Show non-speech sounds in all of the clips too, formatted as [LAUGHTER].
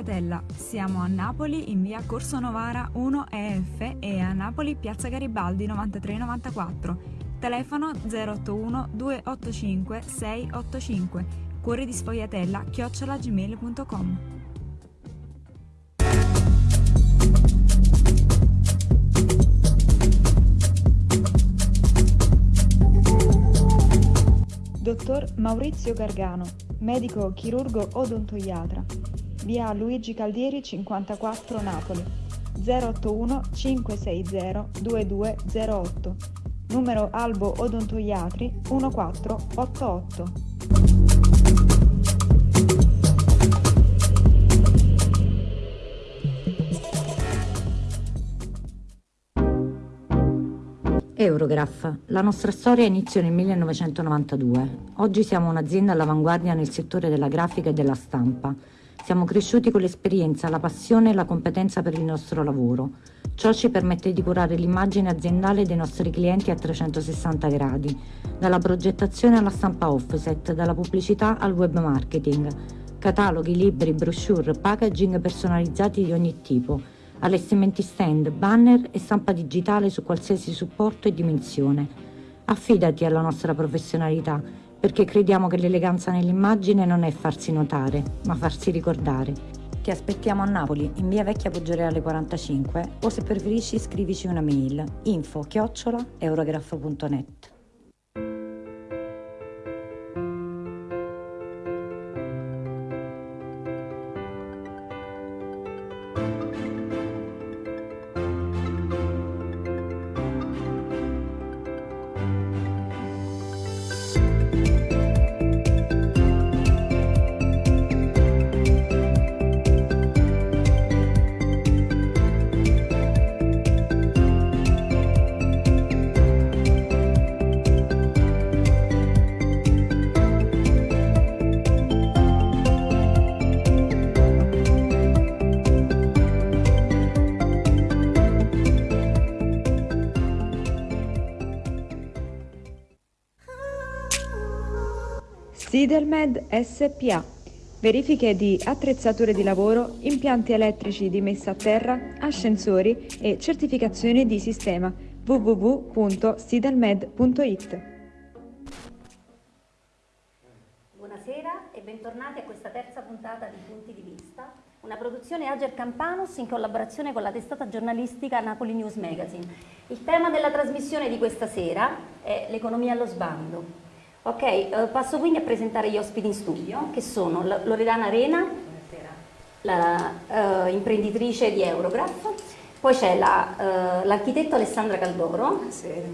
Sfogliatella. Siamo a Napoli in via Corso Novara 1 EF e a Napoli piazza Garibaldi 9394. Telefono 081 285 685. Cuore di sfogliatella chiocciolagmail.com. Dottor Maurizio Gargano, medico chirurgo odontoiatra, via Luigi Caldieri 54 Napoli, 081 560 2208, numero Albo Odontoiatri 1488. Eurograph. La nostra storia iniziò nel 1992. Oggi siamo un'azienda all'avanguardia nel settore della grafica e della stampa. Siamo cresciuti con l'esperienza, la passione e la competenza per il nostro lavoro. Ciò ci permette di curare l'immagine aziendale dei nostri clienti a 360 gradi, dalla progettazione alla stampa offset, dalla pubblicità al web marketing, cataloghi, libri, brochure, packaging personalizzati di ogni tipo allestimenti stand, banner e stampa digitale su qualsiasi supporto e dimensione. Affidati alla nostra professionalità, perché crediamo che l'eleganza nell'immagine non è farsi notare, ma farsi ricordare. Ti aspettiamo a Napoli, in via Vecchia Poggioreale 45, o se preferisci scrivici una mail info chiocciola eurograph.net. Sidelmed SPA. Verifiche di attrezzature di lavoro, impianti elettrici di messa a terra, ascensori e certificazioni di sistema www.sidelmed.it. Buonasera e bentornati a questa terza puntata di Punti di Vista, una produzione Ager Campanus in collaborazione con la testata giornalistica Napoli News Magazine. Il tema della trasmissione di questa sera è l'economia allo sbando. Ok, eh, passo quindi a presentare gli ospiti in studio, che sono Loredana Arena, la uh, imprenditrice di Eurograph, poi c'è l'architetto la, uh, Alessandra Caldoro Buonasera.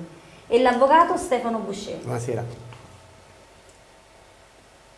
e l'avvocato Stefano Boucher. Buonasera.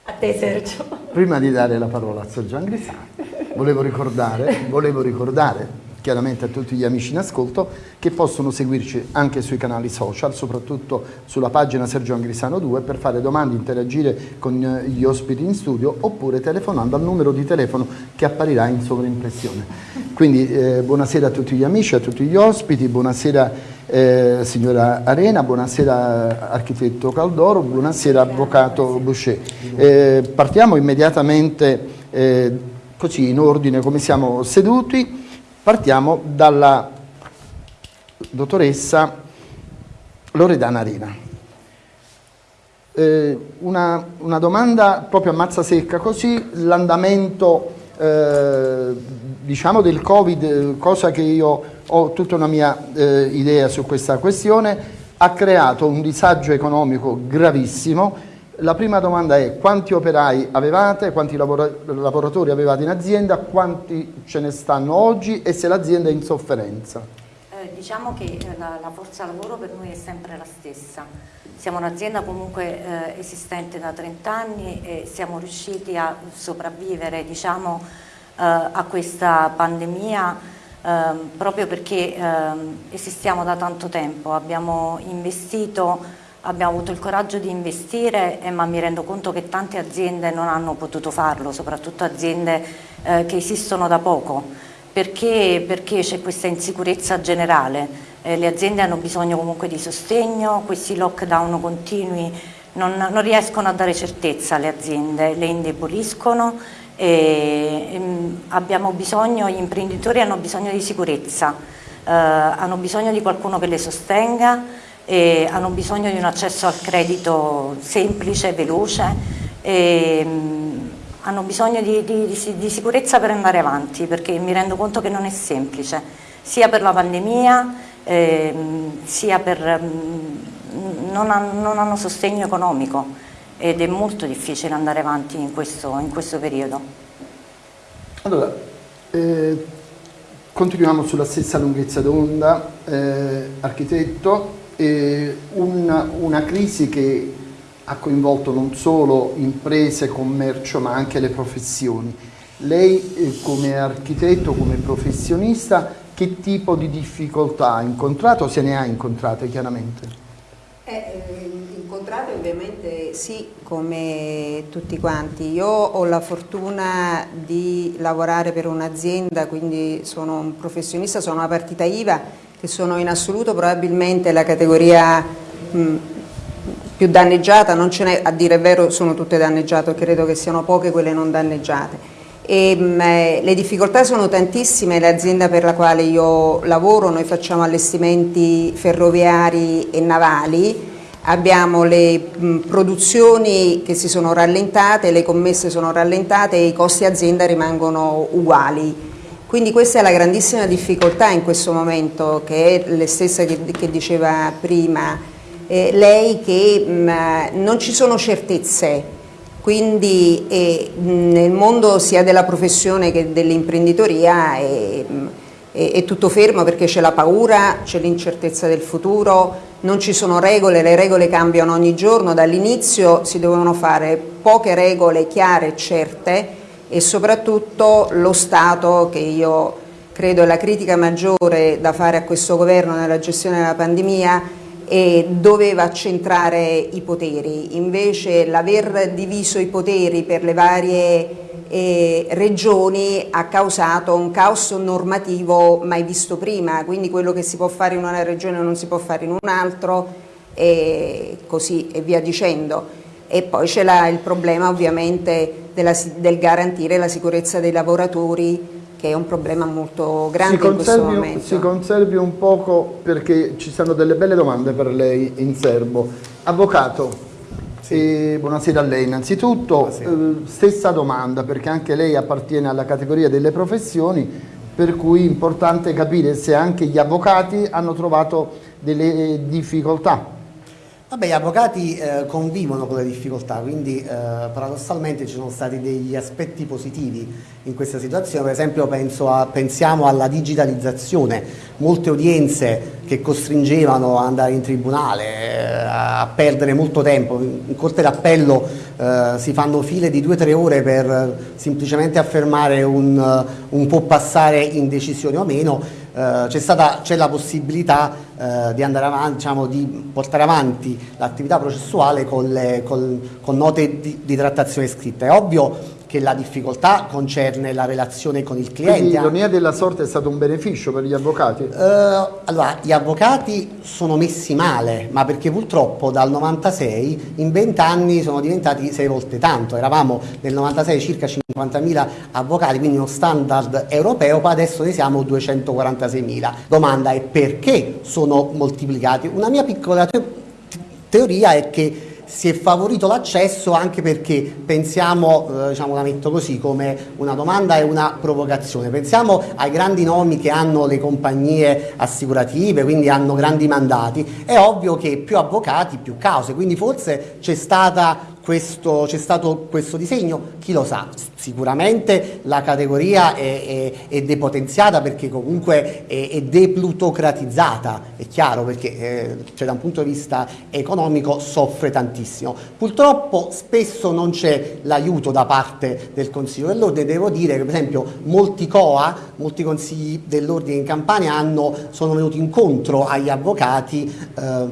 A te Sergio. Prima di dare la parola a Sergio Angrisani, volevo ricordare, volevo ricordare chiaramente a tutti gli amici in ascolto che possono seguirci anche sui canali social, soprattutto sulla pagina Sergio Angrisano 2 per fare domande, interagire con eh, gli ospiti in studio oppure telefonando al numero di telefono che apparirà in sovraimpressione. Quindi eh, buonasera a tutti gli amici, a tutti gli ospiti, buonasera eh, signora Arena, buonasera architetto Caldoro, buonasera avvocato Boucher. Eh, partiamo immediatamente eh, così in ordine come siamo seduti. Partiamo dalla dottoressa Loredana Arena. Eh, una, una, domanda proprio a mazza secca così, l'andamento eh, diciamo del Covid, cosa che io ho tutta una mia eh, idea su questa questione, ha creato un disagio economico gravissimo la prima domanda è quanti operai avevate, quanti lavoratori avevate in azienda, quanti ce ne stanno oggi e se l'azienda è in sofferenza? Eh, diciamo che eh, la, la, forza lavoro per noi è sempre la stessa. Siamo un'azienda comunque eh, esistente da 30 anni e siamo riusciti a sopravvivere diciamo, eh, a questa pandemia ehm, proprio perché ehm, esistiamo da tanto tempo. Abbiamo investito abbiamo avuto il coraggio di investire eh, ma mi rendo conto che tante aziende non hanno potuto farlo, soprattutto aziende eh, che esistono da poco, perché c'è questa insicurezza generale, eh, le aziende hanno bisogno comunque di sostegno, questi lockdown continui non, non riescono a dare certezza alle aziende, le indeboliscono E, ehm, abbiamo bisogno, gli imprenditori hanno bisogno di sicurezza, eh, hanno bisogno di qualcuno che le sostenga, e hanno bisogno di un accesso al credito semplice, veloce, e, ehm, hanno bisogno di, di, di, sicurezza per andare avanti perché mi rendo conto che non è semplice, sia per la pandemia, eh, sia per... Mm, non, ha, non, hanno sostegno economico ed è molto difficile andare avanti in questo, in questo periodo. Allora, eh, continuiamo sulla stessa lunghezza d'onda, eh, architetto, una, una crisi che ha coinvolto non solo imprese, commercio ma anche le professioni. Lei eh, come architetto, come professionista, che tipo di difficoltà ha incontrato, se ne ha incontrate chiaramente? Eh, eh, incontrate ovviamente sì, come tutti quanti. Io ho la fortuna di lavorare per un'azienda, quindi sono un professionista, sono una partita IVA, che sono in assoluto probabilmente la categoria mh, più danneggiata, non ce n'è, a dire il vero sono tutte danneggiate, credo che siano poche quelle non danneggiate. E, mh, eh, le difficoltà sono tantissime, l'azienda per la quale io lavoro, noi facciamo allestimenti ferroviari e navali, abbiamo le mh, produzioni che si sono rallentate, le commesse sono rallentate e i costi azienda rimangono uguali. Quindi questa è la grandissima difficoltà in questo momento, che è le stesse che, che diceva prima eh, lei che mh, mm, non ci sono certezze, quindi eh, nel mondo sia della professione che dell'imprenditoria è, è, è, tutto fermo perché c'è la paura, c'è l'incertezza del futuro, non ci sono regole, le regole cambiano ogni giorno, dall'inizio si dovevano fare poche regole chiare e certe e soprattutto lo Stato che io credo è la critica maggiore da fare a questo governo nella gestione della pandemia e doveva accentrare i poteri, invece l'aver diviso i poteri per le varie eh, regioni ha causato un caos normativo mai visto prima, quindi quello che si può fare in una regione non si può fare in un altro e così e via dicendo. E poi c'è il problema ovviamente della, del garantire la sicurezza dei lavoratori che è un problema molto grande in questo momento. Si conservi un poco perché ci sono delle belle domande per lei in serbo. Avvocato, sì. eh, buonasera a lei innanzitutto, eh, stessa domanda perché anche lei appartiene alla categoria delle professioni per cui è importante capire se anche gli avvocati hanno trovato delle difficoltà Vabbè, gli avvocati eh, convivono con le difficoltà, quindi eh, paradossalmente ci sono stati degli aspetti positivi in questa situazione, per esempio a, pensiamo alla digitalizzazione, molte udienze che costringevano ad andare in tribunale, eh, a perdere molto tempo, in corte d'appello eh, si fanno file di 2-3 ore per semplicemente affermare un, un può passare in decisione o meno, eh, c'è la possibilità eh, di, avanti, diciamo, di, portare avanti l'attività processuale con, le, con, con note di, di, trattazione scritta. È ovvio che la difficoltà concerne la relazione con il cliente. Quindi l'ironia della sorte è stato un beneficio per gli avvocati? Uh, allora, gli avvocati sono messi male, ma perché purtroppo dal 96 in 20 anni sono diventati 6 volte tanto. Eravamo nel 96 circa 50.000 avvocati, quindi uno standard europeo, poi adesso ne siamo 246.000. Domanda è perché sono moltiplicati? Una mia piccola te teoria è che si è favorito l'accesso anche perché pensiamo, eh, diciamo la metto così, come una domanda e una provocazione, pensiamo ai grandi nomi che hanno le compagnie assicurative, quindi hanno grandi mandati, è ovvio che più avvocati, più cause, quindi forse c'è stata questo, c'è stato questo disegno, chi lo sa, sicuramente la categoria è, è, è depotenziata perché comunque è, è, deplutocratizzata, è chiaro perché eh, cioè, da un punto di vista economico soffre tantissimo. Purtroppo spesso non c'è l'aiuto da parte del Consiglio dell'Ordine, devo dire che per esempio molti COA, molti consigli dell'Ordine in Campania hanno, sono venuti incontro agli avvocati eh,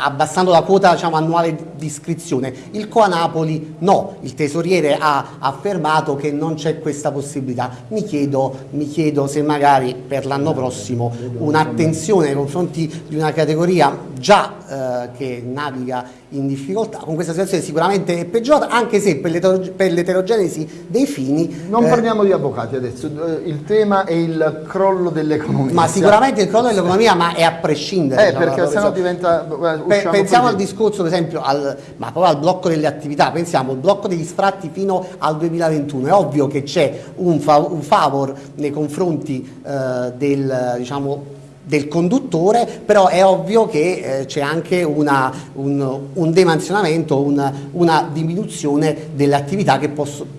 abbassando la quota diciamo, annuale di iscrizione, il il Coa Napoli no, il tesoriere ha affermato che non c'è questa possibilità. Mi chiedo, mi chiedo se magari per l'anno prossimo un'attenzione nei confronti di una categoria già eh, che naviga in difficoltà, con questa situazione sicuramente è peggiorata, anche se per l'eterogenesi dei fini... Non eh, parliamo di avvocati adesso, eh, il tema è il crollo dell'economia. Ma sicuramente il crollo dell'economia, ma è a prescindere. Eh, diciamo, perché sennò diventa... Pe pensiamo al discorso, per esempio, al, ma proprio al blocco delle attività, pensiamo al blocco degli sfratti fino al 2021, è ovvio che c'è un, fa un, favor nei confronti eh, del, diciamo, del conduttore, però è ovvio che eh, c'è anche una, un, un, demansionamento, una, una diminuzione delle attività che,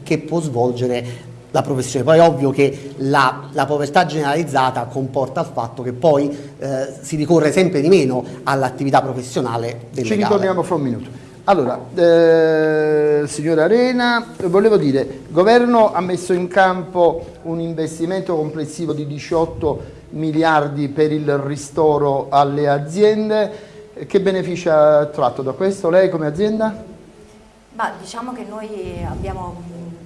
che, può svolgere la professione. Poi è ovvio che la, la povertà generalizzata comporta il fatto che poi eh, si ricorre sempre di meno all'attività professionale del Ci ritorniamo fra un minuto. Allora, eh, signora Arena, volevo dire, il governo ha messo in campo un investimento complessivo di 18 miliardi per il ristoro alle aziende. Che beneficio ha tratto da questo lei come azienda? Bah, diciamo che noi abbiamo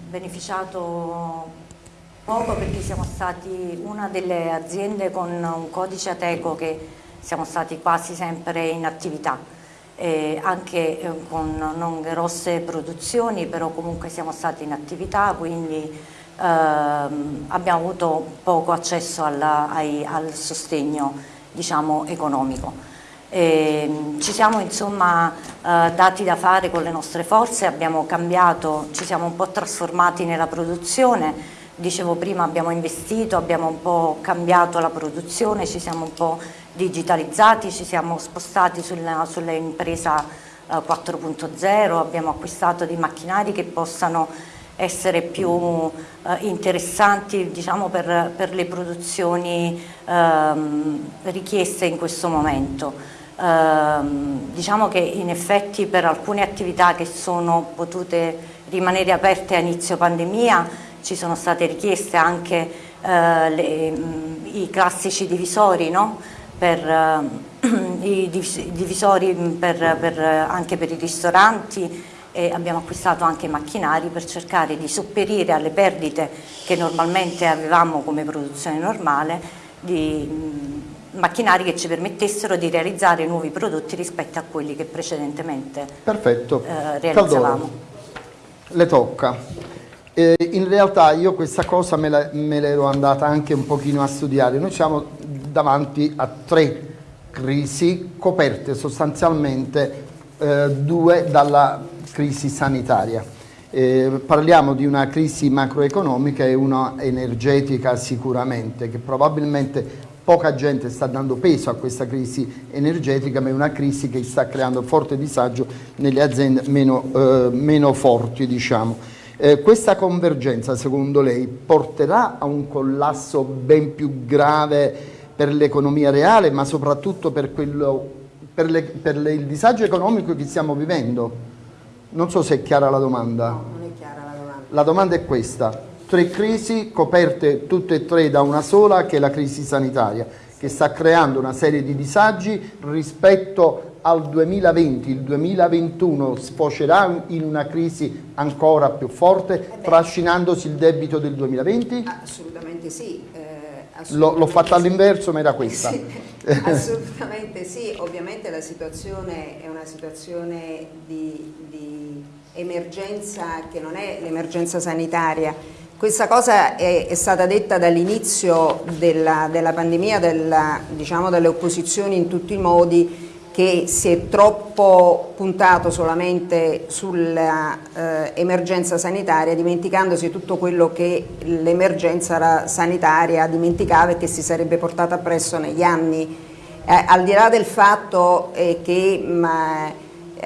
beneficiato poco perché siamo stati una delle aziende con un codice Ateco che siamo stati quasi sempre in attività. Eh, anche eh, con non grosse produzioni, però comunque siamo stati in attività, quindi ehm, abbiamo avuto poco accesso alla, ai, al sostegno diciamo, economico. E, ci siamo insomma eh, dati da fare con le nostre forze, abbiamo cambiato, ci siamo un po' trasformati nella produzione, dicevo prima abbiamo investito, abbiamo un po' cambiato la produzione, ci siamo un po' digitalizzati, ci siamo spostati sull'impresa eh, 4.0, abbiamo acquistato dei macchinari che possano essere più eh, interessanti diciamo, per, per, le produzioni ehm, richieste in questo momento. Ehm, diciamo che in effetti per alcune attività che sono potute rimanere aperte a inizio pandemia ci sono state richieste anche eh, le, i classici divisori no? [CLEARS THROAT] per, eh, i divisori per, per, anche per i ristoranti e abbiamo acquistato anche macchinari per cercare di sopperire alle perdite che normalmente avevamo come produzione normale di mh, macchinari che ci permettessero di realizzare nuovi prodotti rispetto a quelli che precedentemente Perfetto. Eh, realizzavamo. Caldoro, le tocca. Eh, in realtà io questa cosa me l'ero andata anche un pochino a studiare. Noi siamo davanti a tre crisi coperte sostanzialmente eh, due dalla crisi sanitaria. Eh, parliamo di una crisi macroeconomica e una energetica sicuramente, che probabilmente poca gente sta dando peso a questa crisi energetica, ma è una crisi che sta creando forte disagio nelle aziende meno, eh, meno forti. Diciamo. Eh, questa convergenza, secondo lei, porterà a un collasso ben più grave per l'economia reale, ma soprattutto per, quello, per, le, per le, il disagio economico che stiamo vivendo? Non so se è chiara la domanda. No, non è chiara la domanda. La domanda è questa. Tre crisi coperte tutte e tre da una sola che è la crisi sanitaria che sta creando una serie di disagi rispetto al 2020, il 2021 sfocerà in una crisi ancora più forte, eh trascinandosi il debito del 2020? Assolutamente sì. L'ho fatta all'inverso, ma era questa. [LAUGHS] Sì, [LAUGHS] assolutamente sì, ovviamente la situazione è una situazione di, di emergenza che non è l'emergenza sanitaria. Questa cosa è, è stata detta dall'inizio della, della, pandemia, della, diciamo dalle opposizioni in tutti i modi, che si è troppo puntato solamente sull'emergenza eh, sanitaria, dimenticandosi tutto quello che l'emergenza sanitaria dimenticava e che si sarebbe portata appresso negli anni. Eh, al di là del fatto eh, che mh,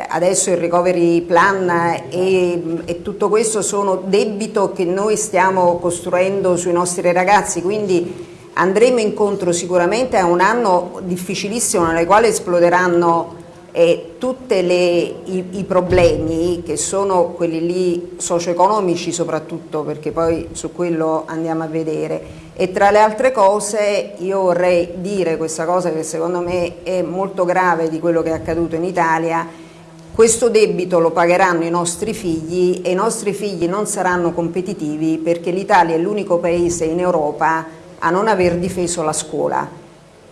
adesso il recovery plan e, e, tutto questo sono debito che noi stiamo costruendo sui nostri ragazzi, quindi andremo incontro sicuramente a un anno difficilissimo nel quale esploderanno eh, tutti i, i, problemi che sono quelli lì socio-economici soprattutto perché poi su quello andiamo a vedere. E tra le altre cose io vorrei dire questa cosa che secondo me è molto grave di quello che è accaduto in Italia. Questo debito lo pagheranno i nostri figli e i nostri figli non saranno competitivi perché l'Italia è l'unico paese in Europa a non aver difeso la scuola.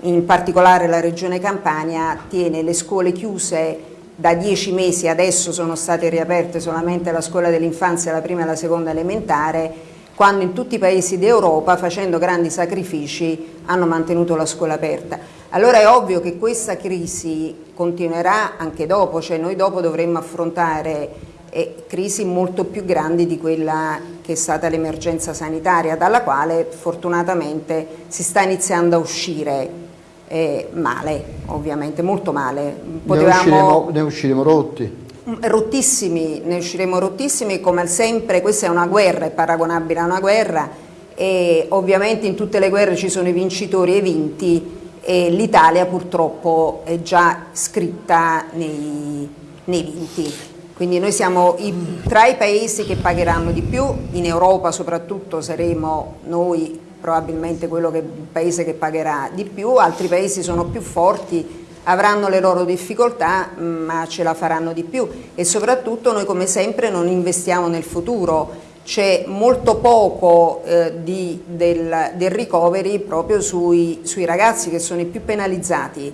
In particolare la Regione Campania tiene le scuole chiuse da dieci mesi, adesso sono state riaperte solamente la scuola dell'infanzia, la prima e la seconda elementare, quando in tutti i paesi d'Europa, facendo grandi sacrifici, hanno mantenuto la scuola aperta. Allora è ovvio che questa crisi continuerà anche dopo, cioè noi dopo dovremmo affrontare eh, crisi molto più grandi di quella che è stata l'emergenza sanitaria, dalla quale fortunatamente si sta iniziando a uscire eh, male, ovviamente, molto male. Potevamo... Ne, usciremo, ne usciremo rotti mm, rottissimi, ne usciremo rottissimi come sempre, questa è una guerra, è paragonabile a una guerra e ovviamente in tutte le guerre ci sono i vincitori e i vinti e l'Italia purtroppo è già scritta nei, nei vinti. Quindi noi siamo i, tra i paesi che pagheranno di più, in Europa soprattutto saremo noi probabilmente quello che, il paese che pagherà di più, altri paesi sono più forti, avranno le loro difficoltà ma ce la faranno di più. E soprattutto noi come sempre non investiamo nel futuro, c'è molto poco eh, di, del, del, recovery proprio sui, sui ragazzi che sono i più penalizzati,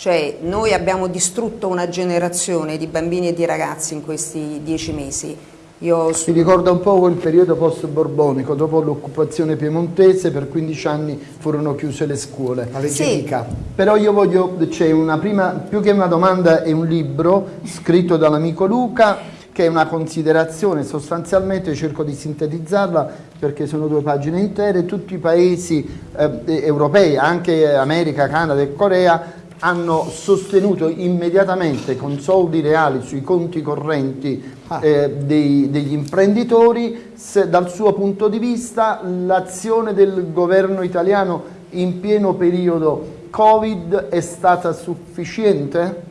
cioè noi abbiamo distrutto una generazione di bambini e di ragazzi in questi dieci mesi. Io... Mi ricorda un po' quel periodo post-borbonico, dopo l'occupazione piemontese per 15 anni furono chiuse le scuole. La sì. Però io voglio, c'è una prima, più che una domanda è un libro scritto dall'amico Luca che è una considerazione, sostanzialmente cerco di sintetizzarla perché sono due pagine intere, tutti i paesi eh, europei, anche America, Canada e Corea, hanno sostenuto immediatamente con soldi reali sui conti correnti ah. eh, dei, degli imprenditori, se, dal suo punto di vista l'azione del governo italiano in pieno periodo Covid è stata sufficiente?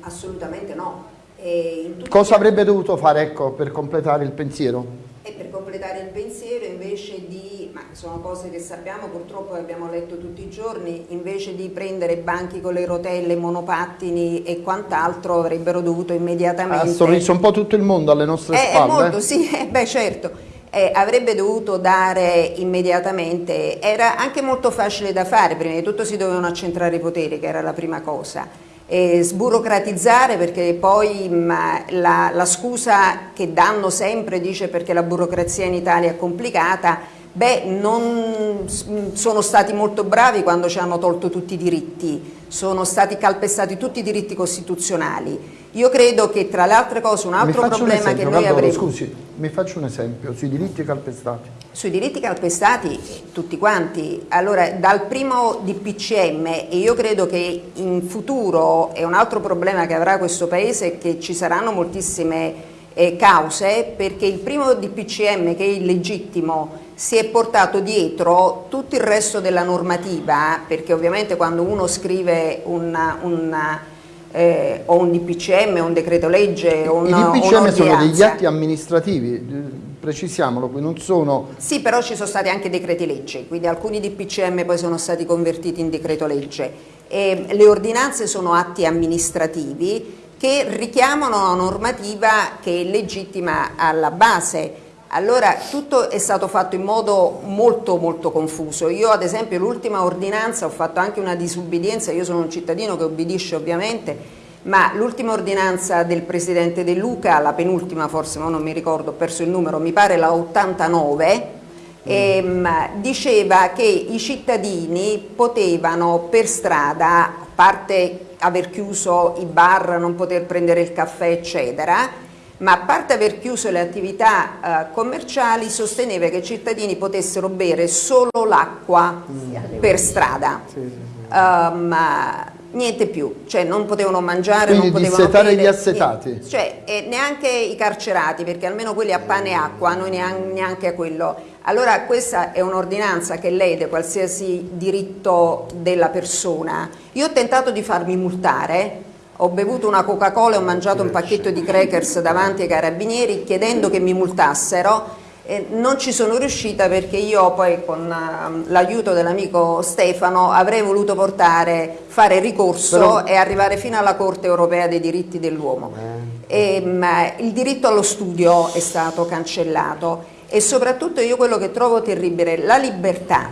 Assolutamente no Cosa avrebbe dovuto fare ecco, per completare il pensiero? E per completare il pensiero invece di, sono cose che sappiamo purtroppo abbiamo letto tutti i giorni, invece di prendere banchi con le rotelle, monopattini e quant'altro avrebbero dovuto immediatamente... Ha sorriso un po' tutto il mondo alle nostre eh, spalle. Molto, sì, [LAUGHS] eh, beh certo. Eh, avrebbe dovuto dare immediatamente, era anche molto facile da fare, prima di tutto si dovevano accentrare i poteri che era la prima cosa, eh, sburocratizzare perché poi mh, la, la scusa che danno sempre dice perché la burocrazia in Italia è complicata, beh non sono stati molto bravi quando ci hanno tolto tutti i diritti, sono stati calpestati tutti i diritti costituzionali. Io credo che tra le altre cose un altro problema un che noi avremo... Scusi, mi faccio un esempio sui diritti calpestati. Sui diritti calpestati tutti quanti, allora dal primo DPCM e io credo che in futuro è un altro problema che avrà questo Paese che ci saranno moltissime eh, cause perché il primo DPCM che è illegittimo si è portato dietro tutto il resto della normativa perché ovviamente quando uno scrive una, una eh, o un DPCM, un decreto legge o un I DPCM sono degli atti amministrativi, precisiamolo, qui non sono... Sì, però ci sono stati anche decreti legge, quindi alcuni DPCM poi sono stati convertiti in decreto legge. E le ordinanze sono atti amministrativi che richiamano una normativa che è legittima alla base allora tutto è stato fatto in modo molto molto confuso. Io ad esempio l'ultima ordinanza ho fatto anche una disubbidienza, io sono un cittadino che obbedisce ovviamente, ma l'ultima ordinanza del Presidente De Luca, la penultima forse, ma non mi ricordo, ho perso il numero, mi pare la 89, ehm, diceva che i cittadini potevano per strada, a parte aver chiuso i bar, non poter prendere il caffè eccetera, ma a parte aver chiuso le attività eh, commerciali sosteneva che i cittadini potessero bere solo l'acqua mm. per strada. Sì, sì, sì. Um, niente più, cioè non potevano mangiare, Quindi non potevano bere, gli assetati. Cioè, eh, neanche i carcerati, perché almeno quelli a pane e acqua, noi neanche, neanche a quello. Allora questa è un'ordinanza che lede qualsiasi diritto della persona. Io ho tentato di farmi multare ho bevuto una Coca-Cola e ho mangiato un pacchetto di crackers davanti ai carabinieri chiedendo che mi multassero Eh, non ci sono riuscita perché io poi con uh, l'aiuto dell'amico Stefano avrei voluto portare, fare ricorso Però... e arrivare fino alla Corte europea dei diritti dell'uomo. Eh. il diritto allo studio è stato cancellato e soprattutto io quello che trovo terribile, la libertà,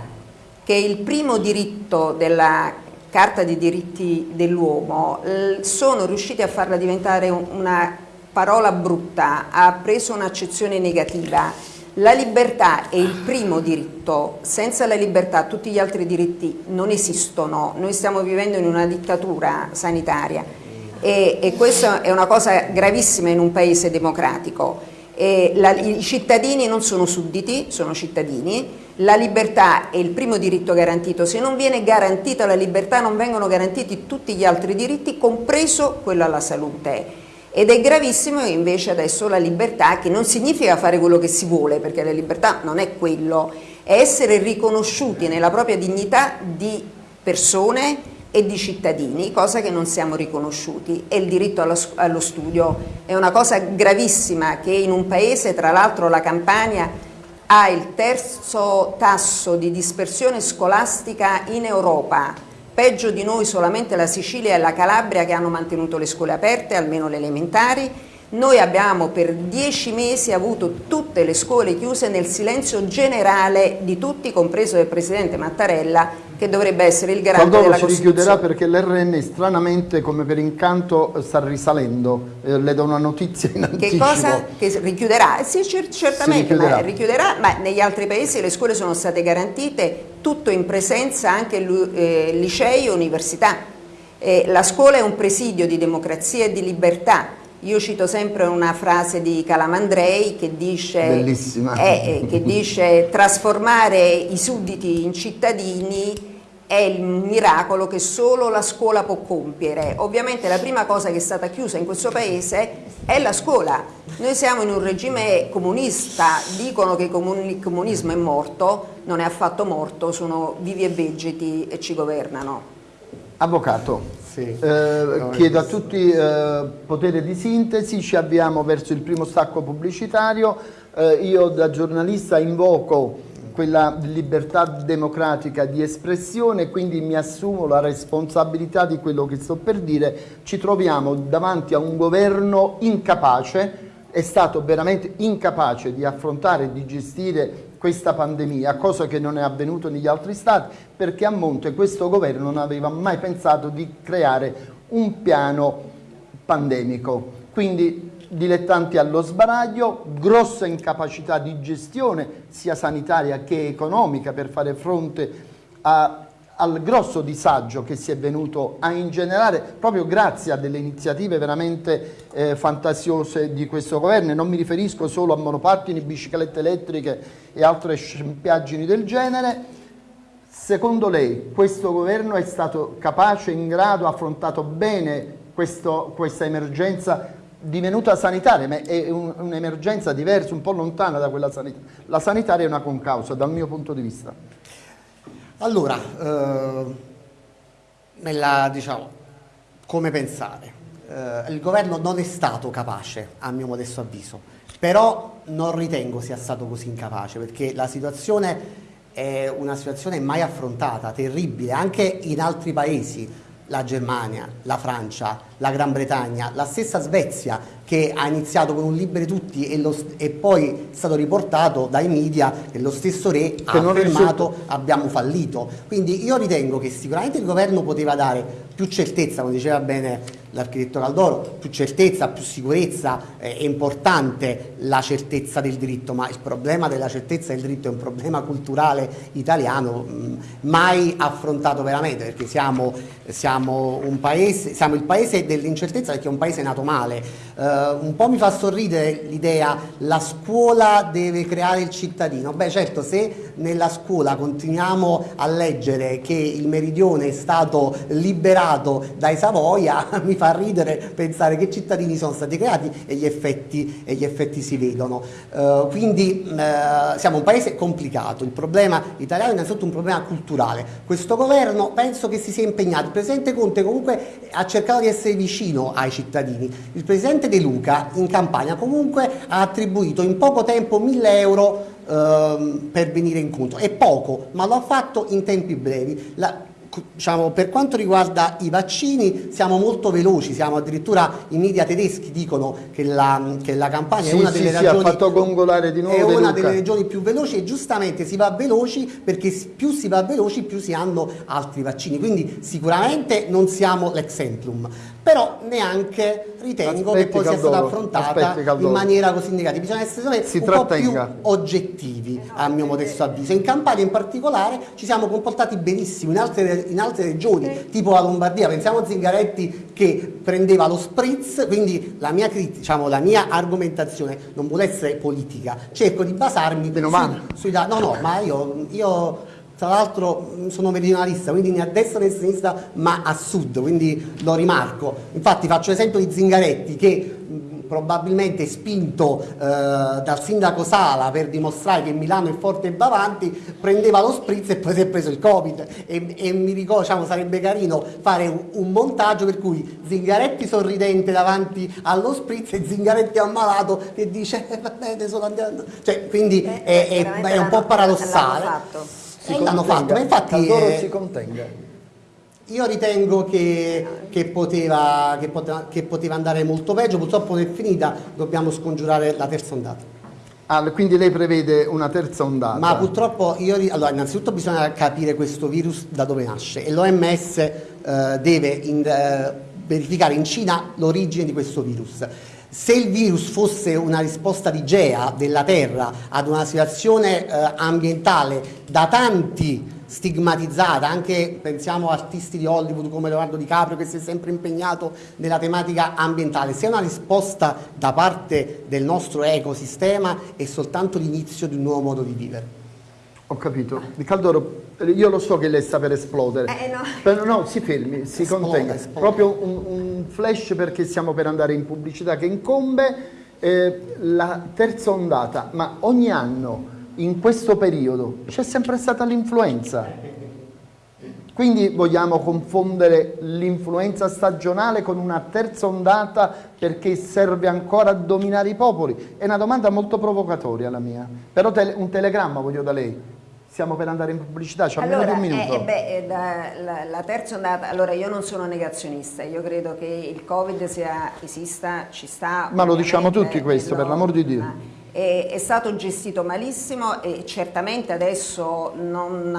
che è il primo diritto della Carta dei diritti dell'uomo, sono riusciti a farla diventare una parola brutta, ha preso un'accezione negativa. La libertà è il primo diritto, senza la libertà tutti gli altri diritti non esistono, noi stiamo vivendo in una dittatura sanitaria. E, e questa è una cosa gravissima in un paese democratico. La, I cittadini non sono sudditi, sono cittadini, la libertà è il primo diritto garantito, se non viene garantita la libertà non vengono garantiti tutti gli altri diritti, compreso quello alla salute. Ed è gravissimo invece adesso la libertà, che non significa fare quello che si vuole, perché la libertà non è quello, è essere riconosciuti nella propria dignità di persone e di cittadini, cosa che non siamo riconosciuti e il diritto allo, allo studio è una cosa gravissima che in un paese, tra l'altro la Campania, ha il terzo tasso di dispersione scolastica in Europa, Peggio di noi solamente la Sicilia e la Calabria che hanno mantenuto le scuole aperte, almeno le elementari. Noi abbiamo per dieci mesi avuto tutte le scuole chiuse nel silenzio generale di tutti, compreso del Presidente Mattarella, che dovrebbe essere il garante Quando della si richiuderà perché l'RN stranamente come per incanto sta risalendo, eh, le do una notizia in anticipo. Che cosa? Che richiuderà? Sì, certamente, richiuderà. Ma, richiuderà, ma negli altri paesi le scuole sono state garantite tutto in presenza anche eh, licei e università. Eh, la scuola è un presidio di democrazia e di libertà, io cito sempre una frase di Calamandrei che dice, eh, che dice trasformare i sudditi in cittadini è il miracolo che solo la scuola può compiere. Ovviamente la prima cosa che è stata chiusa in questo paese è la scuola. Noi siamo in un regime comunista, dicono che il comunismo è morto, non è affatto morto, sono vivi e vegeti e ci governano. Avvocato, sì. eh, chiedo a tutti eh, potere di sintesi, ci avviamo verso il primo stacco pubblicitario, eh, io da giornalista invoco quella libertà democratica di espressione, quindi mi assumo la responsabilità di quello che sto per dire, ci troviamo davanti a un governo incapace, è stato veramente incapace di affrontare e di gestire questa pandemia, cosa che non è avvenuto negli altri stati, perché a monte questo governo non aveva mai pensato di creare un piano pandemico. Quindi dilettanti allo sbaraglio, grossa incapacità di gestione sia sanitaria che economica per fare fronte a, al grosso disagio che si è venuto a ingenerare proprio grazie a delle iniziative veramente eh, fantasiose di questo governo e non mi riferisco solo a monopattini, biciclette elettriche e altre scempiaggini del genere. Secondo lei questo governo è stato capace, in grado, ha affrontato bene questo, questa emergenza divenuta sanitaria, ma è un'emergenza diversa, un po' lontana da quella sanitaria. La sanitaria è una concausa dal mio punto di vista. Allora, eh, nella, diciamo, come pensare? Eh, il governo non è stato capace, a mio modesto avviso, però non ritengo sia stato così incapace, perché la situazione è una situazione mai affrontata, terribile, anche in altri paesi la Germania, la Francia, la Gran Bretagna, la stessa Svezia che ha iniziato con un liberi tutti e, lo, e, poi è stato riportato dai media che lo stesso re che ha affermato abbiamo fallito. Quindi io ritengo che sicuramente il governo poteva dare più certezza, come diceva bene l'architetto Caldoro, più certezza, più sicurezza, eh, è importante la certezza del diritto, ma il problema della certezza del diritto è un problema culturale italiano mh, mai affrontato veramente, perché siamo, siamo, un paese, siamo il paese dell'incertezza perché è un paese nato male. Eh, un po' mi fa sorridere l'idea la scuola deve creare il cittadino. Beh certo, se nella scuola continuiamo a leggere che il meridione è stato liberato dai Savoia, [LAUGHS] mi fa ridere pensare che cittadini sono stati creati e gli effetti, e gli effetti si vedono. Uh, quindi uh, siamo un paese complicato, il problema italiano è innanzitutto un problema culturale. Questo governo penso che si sia impegnato, il Presidente Conte comunque ha cercato di essere vicino ai cittadini, il Presidente De Luca in campagna comunque ha attribuito in poco tempo 1000 euro ehm, per venire incontro. È poco, ma lo ha fatto in tempi brevi. La, diciamo, per quanto riguarda i vaccini siamo molto veloci, siamo addirittura i media tedeschi dicono che la, che la campagna sì, è una sì, delle sì, di nuovo è una delle regioni più veloci e giustamente si va veloci perché più si va veloci più si hanno altri vaccini, quindi sicuramente non siamo l'exemplum però neanche ritengo aspetti, che poi sia stata affrontata in maniera così negativa. Bisogna essere si un trattenga. po' più oggettivi, a mio modesto avviso. In Campania in particolare ci siamo comportati benissimo, in altre, in altre regioni, sì. tipo la Lombardia, pensiamo a Zingaretti che prendeva lo spritz, quindi la mia, diciamo, la mia argomentazione non vuole essere politica, cerco di basarmi su, sui dati. No, no, ma io, io tra l'altro mm, sono meridionalista, quindi né a destra né a sinistra, ma a sud, quindi lo rimarco. Infatti faccio l'esempio di Zingaretti che mm, probabilmente spinto eh, dal sindaco Sala per dimostrare che Milano è forte e va avanti, prendeva lo spritz e poi si è preso il Covid. E, e mi ricordo, diciamo, sarebbe carino fare un, un, montaggio per cui Zingaretti sorridente davanti allo spritz e Zingaretti ammalato che dice eh, va bene, sono andato... Cioè, quindi eh, è, è, è, un po' paradossale si l'hanno fatto, ma infatti eh, si contenga. Io ritengo che, che, poteva, che, poteva, che, poteva, andare molto peggio, purtroppo non è finita, dobbiamo scongiurare la terza ondata. Ah, quindi lei prevede una terza ondata? Ma purtroppo, io, allora, innanzitutto bisogna capire questo virus da dove nasce e l'OMS eh, deve in, eh, verificare in Cina l'origine di questo virus. Se il virus fosse una risposta di GEA della Terra ad una situazione eh, ambientale da tanti stigmatizzata, anche pensiamo artisti di Hollywood come Leonardo DiCaprio che si è sempre impegnato nella tematica ambientale, se è una risposta da parte del nostro ecosistema è soltanto l'inizio di un nuovo modo di vivere. Ho capito. Di Caldoro, io lo so che lei sta per esplodere. Eh, no. Però no, si fermi, si esplode, contenga. Esplode. Proprio un, un, flash perché stiamo per andare in pubblicità che incombe eh, la terza ondata, ma ogni anno in questo periodo c'è sempre stata l'influenza. Quindi vogliamo confondere l'influenza stagionale con una terza ondata perché serve ancora a dominare i popoli? È una domanda molto provocatoria la mia, però un telegramma voglio da lei stiamo per andare in pubblicità, c'è allora, di un minuto. Eh, beh, la, la, la, terza ondata, allora io non sono negazionista, io credo che il Covid sia, esista, ci sta. Ma lo diciamo tutti questo, per l'amor di Dio. È, è, stato gestito malissimo e certamente adesso non,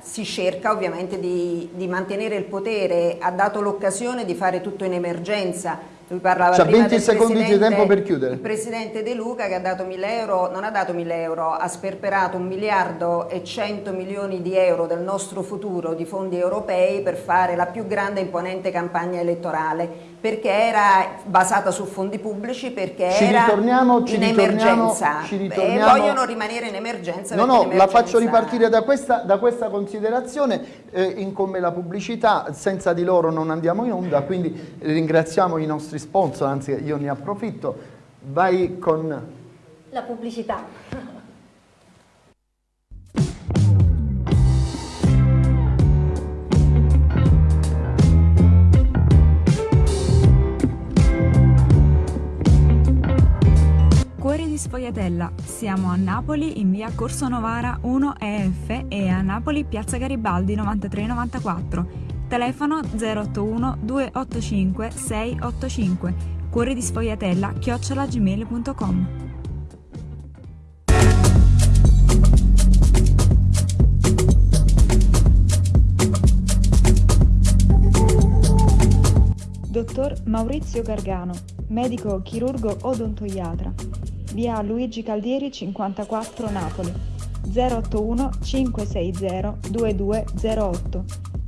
si cerca ovviamente di, di mantenere il potere, ha dato l'occasione di fare tutto in emergenza, lui parlava C'ha 20 secondi di tempo per chiudere. Il presidente De Luca che ha dato 1000 euro, non ha dato 1000 euro, ha sperperato un miliardo e 100 milioni di euro del nostro futuro di fondi europei per fare la più grande e imponente campagna elettorale perché era basata su fondi pubblici, perché ci era ritorniamo, ci in emergenza ci ritorniamo. e vogliono rimanere in emergenza. No, no, emergenza... la faccio ripartire da questa, da questa considerazione, eh, incombe la pubblicità, senza di loro non andiamo in onda, quindi ringraziamo i nostri sponsor, anzi io ne approfitto, vai con... La pubblicità. Di Sfogliatella. Siamo a Napoli in via Corso Novara 1 EF e a Napoli piazza Garibaldi 9394. Telefono 081 285 685. Cuori di Sfogliatella chiocciolagmail.com. Dottor Maurizio Gargano, medico chirurgo odontoiatra via Luigi Caldieri 54 Napoli 081 560 2208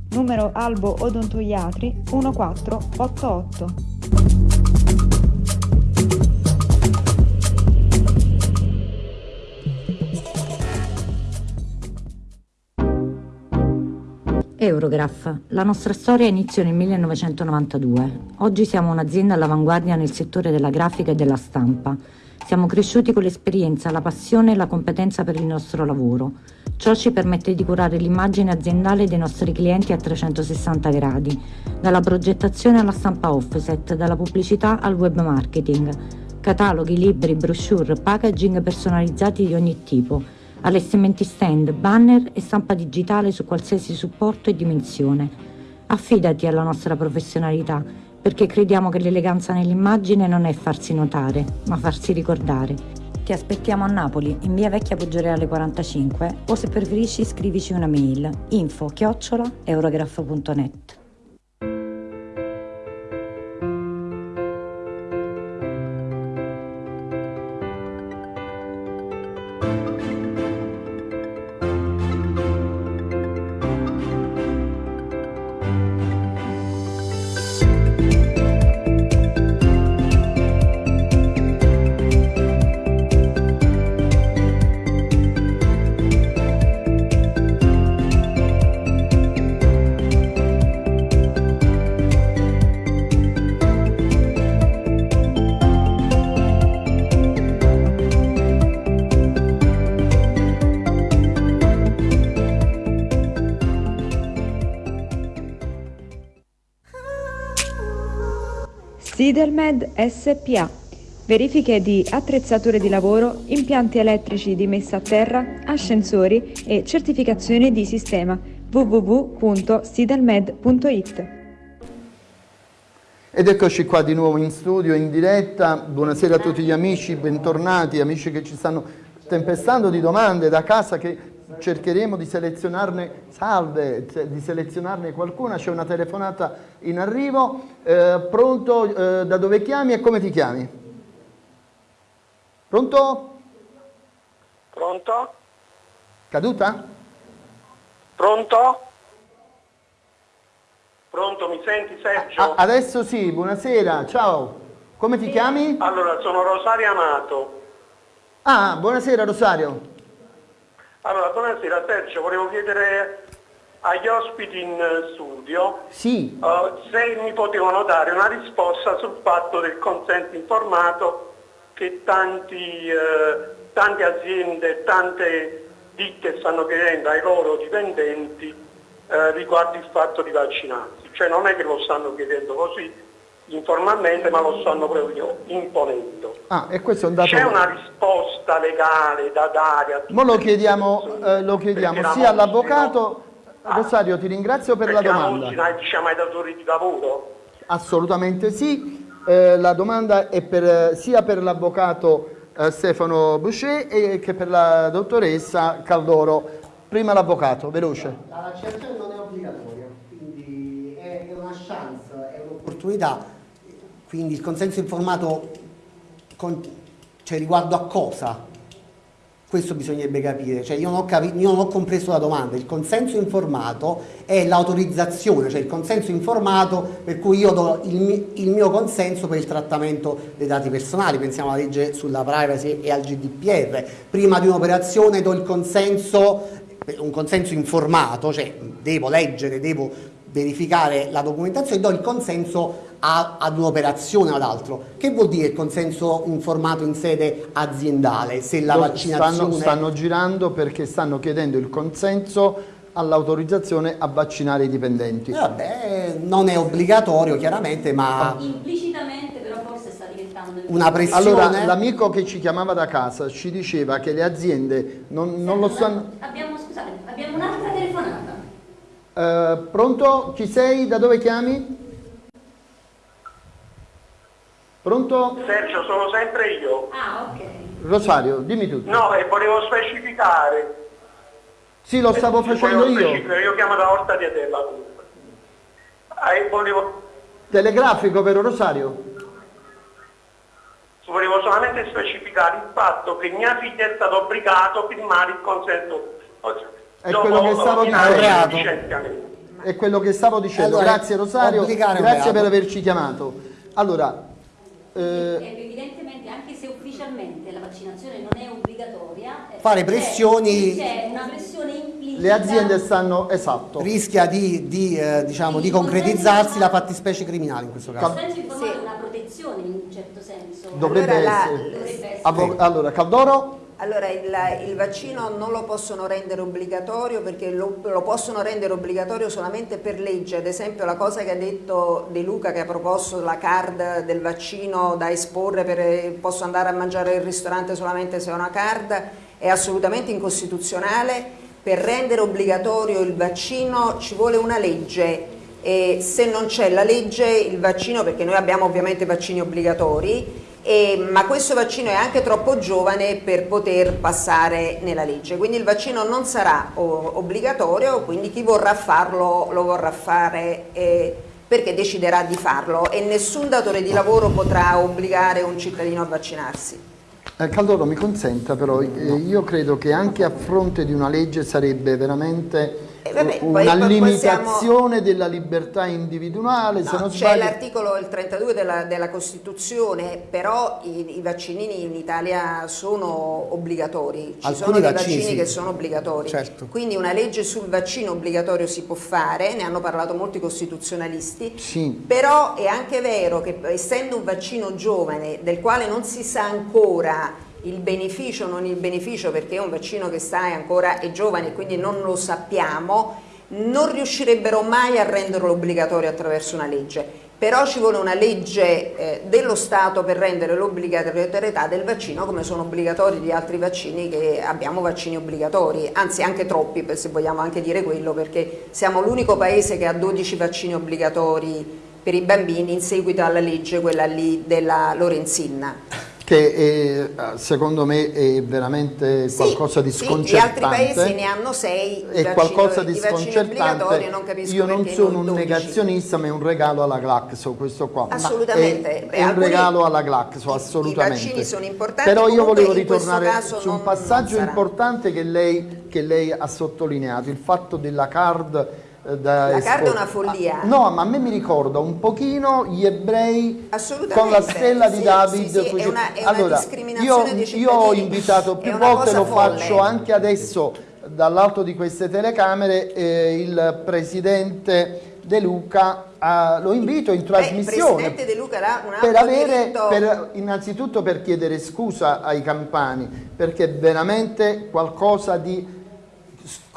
numero Albo Odontoiatri 1488 Eurograph. La nostra storia iniziò nel 1992. Oggi siamo un'azienda all'avanguardia nel settore della grafica e della stampa. Siamo cresciuti con l'esperienza, la passione e la competenza per il nostro lavoro. Ciò ci permette di curare l'immagine aziendale dei nostri clienti a 360 gradi, dalla progettazione alla stampa offset, dalla pubblicità al web marketing, cataloghi, libri, brochure, packaging personalizzati di ogni tipo, allestimenti stand, banner e stampa digitale su qualsiasi supporto e dimensione. Affidati alla nostra professionalità, perché crediamo che l'eleganza nell'immagine non è farsi notare, ma farsi ricordare. Ti aspettiamo a Napoli, in via Vecchia Poggioreale 45, o se preferisci scrivici una mail info chiocciola eurograph.net. Sidelmed SPA. Verifiche di attrezzature di lavoro, impianti elettrici di messa a terra, ascensori e certificazione di sistema www.sidelmed.it. Ed eccoci qua di nuovo in studio, in diretta. Buonasera a tutti gli amici, bentornati, amici che ci stanno tempestando di domande da casa che cercheremo di selezionarne, salve, di selezionarne qualcuna, c'è una telefonata in arrivo, eh, pronto, eh, da dove chiami e come ti chiami? Pronto? Pronto? Caduta? Pronto? Pronto, mi senti Sergio? A adesso sì, buonasera, ciao. Come ti chiami? Allora, sono Rosario Amato. Ah, buonasera Rosario. Allora, buonasera Sergio, volevo chiedere agli ospiti in studio sì. uh, se mi potevano dare una risposta sul fatto del consenso informato che tanti, uh, tante aziende, tante ditte stanno chiedendo ai loro dipendenti uh, riguardo il fatto di vaccinarsi. Cioè non è che lo stanno chiedendo così, informalmente, ma lo stanno proprio imponendo. Ah, e questo è un dato... C'è una risposta legale da dare a tutti Ma lo chiediamo, eh, lo chiediamo sia all'avvocato... Ah. Rosario, ti ringrazio per la domanda. La diciamo ai datori di lavoro? Assolutamente sì. Eh, la domanda è per, sia per l'avvocato eh, Stefano Boucher e che per la dottoressa Caldoro. Prima l'avvocato, veloce. La vaccinazione non è obbligatoria, quindi è, è una chance, è un'opportunità quindi il consenso informato con, cioè, riguardo a cosa? Questo bisognerebbe capire, cioè, io, non io, non ho compreso la domanda, il consenso informato è l'autorizzazione, cioè il consenso informato per cui io do il, il, mio consenso per il trattamento dei dati personali, pensiamo alla legge sulla privacy e al GDPR, prima di un'operazione do il consenso, un consenso informato, cioè devo leggere, devo verificare la documentazione do il consenso a, ad un'operazione o ad altro. Che vuol dire il consenso informato in sede aziendale? Se la vaccinazione... Stanno, stanno girando perché stanno chiedendo il consenso all'autorizzazione a vaccinare i dipendenti. Eh vabbè, non è obbligatorio chiaramente, ma... Implicitamente però forse sta diventando... Una pressione... Allora, l'amico che ci chiamava da casa ci diceva che le aziende non, non lo stanno... Abbiamo, scusate, abbiamo un'altra telefonata. Uh, pronto? Chi sei? Da dove chiami? Pronto? Sergio, sono sempre io. Ah, ok. Rosario, dimmi tutto. No, e volevo specificare. Sì, lo stavo facendo io. Io chiamo da Orta di Adella comunque. Eh, volevo... Telegrafico, vero Rosario? Volevo solamente specificare il fatto che mia figlia è stata obbligata a firmare il consenso. È quello che stavo dicendo. È quello che stavo dicendo. Allora, Grazie Rosario, grazie per averci chiamato. Allora, eh, evidentemente anche se ufficialmente la vaccinazione non è obbligatoria, eh, Fare pressioni- c'è una pressione implicita. le aziende stanno, esatto, rischia di, di, eh, diciamo, di concretizzarsi la fattispecie criminale in questo caso. è una protezione in un certo senso. dovrebbe Allora, la- essere. Dovrebbe essere. Allora, Caldoro? Allora, il, il vaccino non lo possono rendere obbligatorio perché lo, lo possono rendere obbligatorio solamente per legge, ad esempio la cosa che ha detto De Luca che ha proposto la card del vaccino da esporre, per, posso andare a mangiare al ristorante solamente se ho una card, è assolutamente incostituzionale, per rendere obbligatorio il vaccino ci vuole una legge e se non c'è la legge il vaccino, perché noi abbiamo ovviamente vaccini obbligatori, e- ma questo vaccino è anche troppo giovane per poter passare nella legge, quindi il vaccino non sarà o- obbligatorio, quindi chi vorrà farlo lo vorrà fare eh, perché deciderà di farlo. E nessun datore di lavoro potrà obbligare un cittadino a vaccinarsi. Eh, Caldoro mi consenta però, eh, io credo che anche a fronte di una legge sarebbe veramente Eh, vabbè, una limitazione della libertà individuale, No, c'è sbaglio... l'articolo il 32 della, della Costituzione, però i, i vaccini in Italia sono obbligatori, ci Alcuni sono dei vaccini vaccini sì. che sono obbligatori, Certo. quindi una legge sul vaccino obbligatorio si può fare, ne hanno parlato molti costituzionalisti, Sì. però è anche vero che essendo un vaccino giovane del quale non si sa ancora il beneficio non il beneficio perché è un vaccino che sta è ancora è giovane e quindi non lo sappiamo, non riuscirebbero mai a renderlo obbligatorio attraverso una legge. Però ci vuole una legge eh, dello Stato per rendere l'obbligatorietà del vaccino come sono obbligatori di altri vaccini che abbiamo vaccini obbligatori, anzi anche troppi se vogliamo anche dire quello perché siamo l'unico paese che ha 12 vaccini obbligatori per i bambini in seguito alla legge quella lì della Lorenzin. Che è, secondo me è veramente Sì, qualcosa di sì, sconcertante. Gli altri paesi ne hanno sei, è vaccini- qualcosa di sconcertante. non Io non sono non un 12. negazionista, ma è un regalo alla Glaxo questo qua. Assolutamente. È, Beh, è un regalo alla Glaxo, i- i assolutamente. vaccini sono importanti, Però io volevo ritornare su un non- passaggio non sarà. importante che lei, che lei ha sottolineato, il fatto della card da La card è una follia. Ah, No, ma a me mi ricorda un pochino gli ebrei con la stella di Sì, David. sì, sì, è una- è allora, discriminazione io, io ho invitato più volte, lo folle. faccio anche adesso dall'alto di queste telecamere, eh, il presidente De Luca, a- lo invito in Beh, il trasmissione un per avere, per- innanzitutto per chiedere scusa ai campani, perché veramente qualcosa di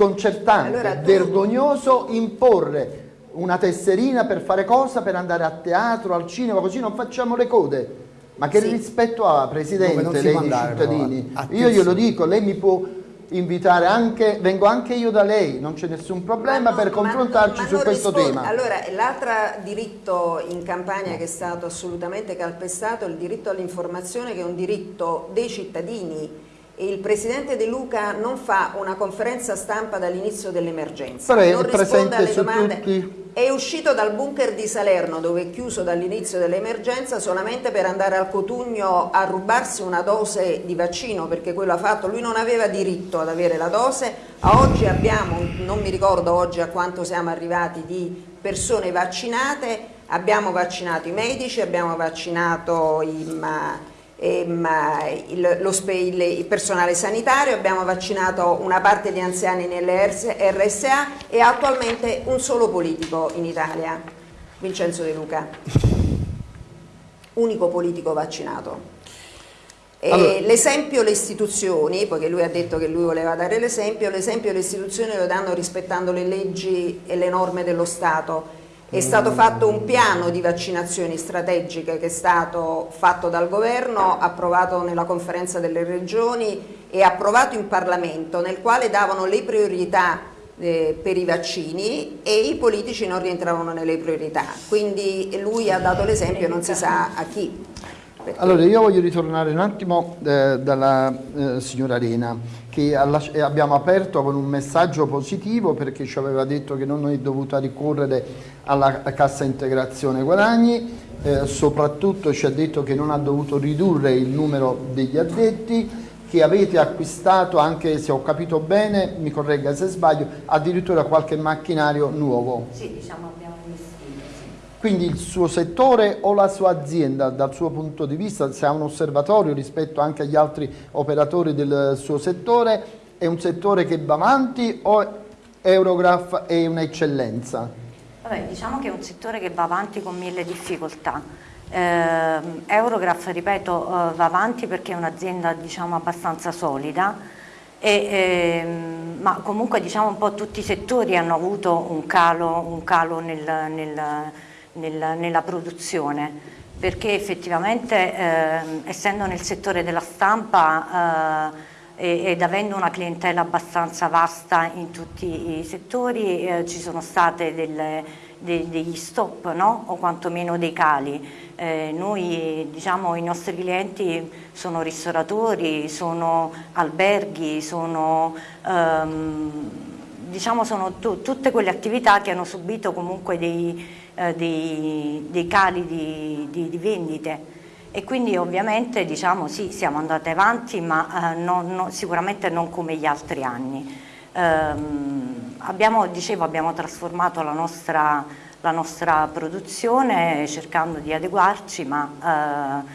sconcertante, Allora, tu- vergognoso imporre una tesserina per fare cosa? Per andare a teatro, al cinema, così non facciamo le code. Ma che Sì. rispetto ha, Dove Presidente, si lei andare, cittadini? però, Io glielo dico, lei mi può invitare anche, vengo anche io da lei, non c'è nessun problema Ma per confrontarci ma su questo risponde. tema. Allora, l'altro diritto in campagna che è stato assolutamente calpestato è il diritto all'informazione che è un diritto dei cittadini il Presidente De Luca non fa una conferenza stampa dall'inizio dell'emergenza, è non risponde alle domande. tutti. È uscito dal bunker di Salerno dove è chiuso dall'inizio dell'emergenza solamente per andare al Cotugno a rubarsi una dose di vaccino perché quello ha fatto, lui non aveva diritto ad avere la dose, a oggi abbiamo, non mi ricordo oggi a quanto siamo arrivati di persone vaccinate, abbiamo vaccinato i medici, abbiamo vaccinato i, ehm, il, lo il- il personale sanitario, abbiamo vaccinato una parte di anziani nelle RS RSA e attualmente un solo politico in Italia, Vincenzo De Luca, unico politico vaccinato. Allora- L'esempio le istituzioni, poiché lui ha detto che lui voleva dare l'esempio, l'esempio le istituzioni lo danno rispettando le leggi e le norme dello Stato. È stato fatto un piano di vaccinazioni strategiche che è stato fatto dal governo, approvato nella conferenza delle regioni e approvato in Parlamento, nel quale davano le priorità eh, per i vaccini e i politici non rientravano nelle priorità. Quindi lui ha dato l'esempio, non si sa a chi. Perché- Allora io voglio ritornare un attimo eh, dalla eh, signora Arena che eh, abbiamo aperto con un messaggio positivo perché ci aveva detto che non è dovuta ricorrere alla cassa integrazione guadagni, eh, soprattutto ci ha detto che non ha dovuto ridurre il numero degli addetti, che avete acquistato anche se ho capito bene, mi corregga se sbaglio, addirittura qualche macchinario nuovo. Sì, diciamo abbiamo investito, sì. Quindi il suo settore o la sua azienda dal suo punto di vista, se ha un osservatorio rispetto anche agli altri operatori del suo settore, è un settore che va avanti o Eurograph è un'eccellenza? Vabbè, diciamo che è un settore che va avanti con mille difficoltà. Eh, Eurograph, ripeto, eh, va avanti perché è un'azienda diciamo, abbastanza solida, e, ehm, ma comunque diciamo, un po' tutti i settori hanno avuto un calo, un calo nel, nel nel, nella produzione perché effettivamente eh, essendo nel settore della stampa eh, ed avendo una clientela abbastanza vasta in tutti i settori eh, ci sono de, degli stop no? o quantomeno dei cali. Eh, noi diciamo i nostri clienti sono ristoratori, sono alberghi, sono, ehm, diciamo sono tutte quelle attività che hanno subito comunque dei eh, dei, dei, cali di, di, di, vendite e quindi ovviamente diciamo sì siamo andati avanti ma eh, non, non, sicuramente non come gli altri anni. Ehm, abbiamo, dicevo, abbiamo trasformato la nostra, la nostra, produzione cercando di adeguarci ma eh,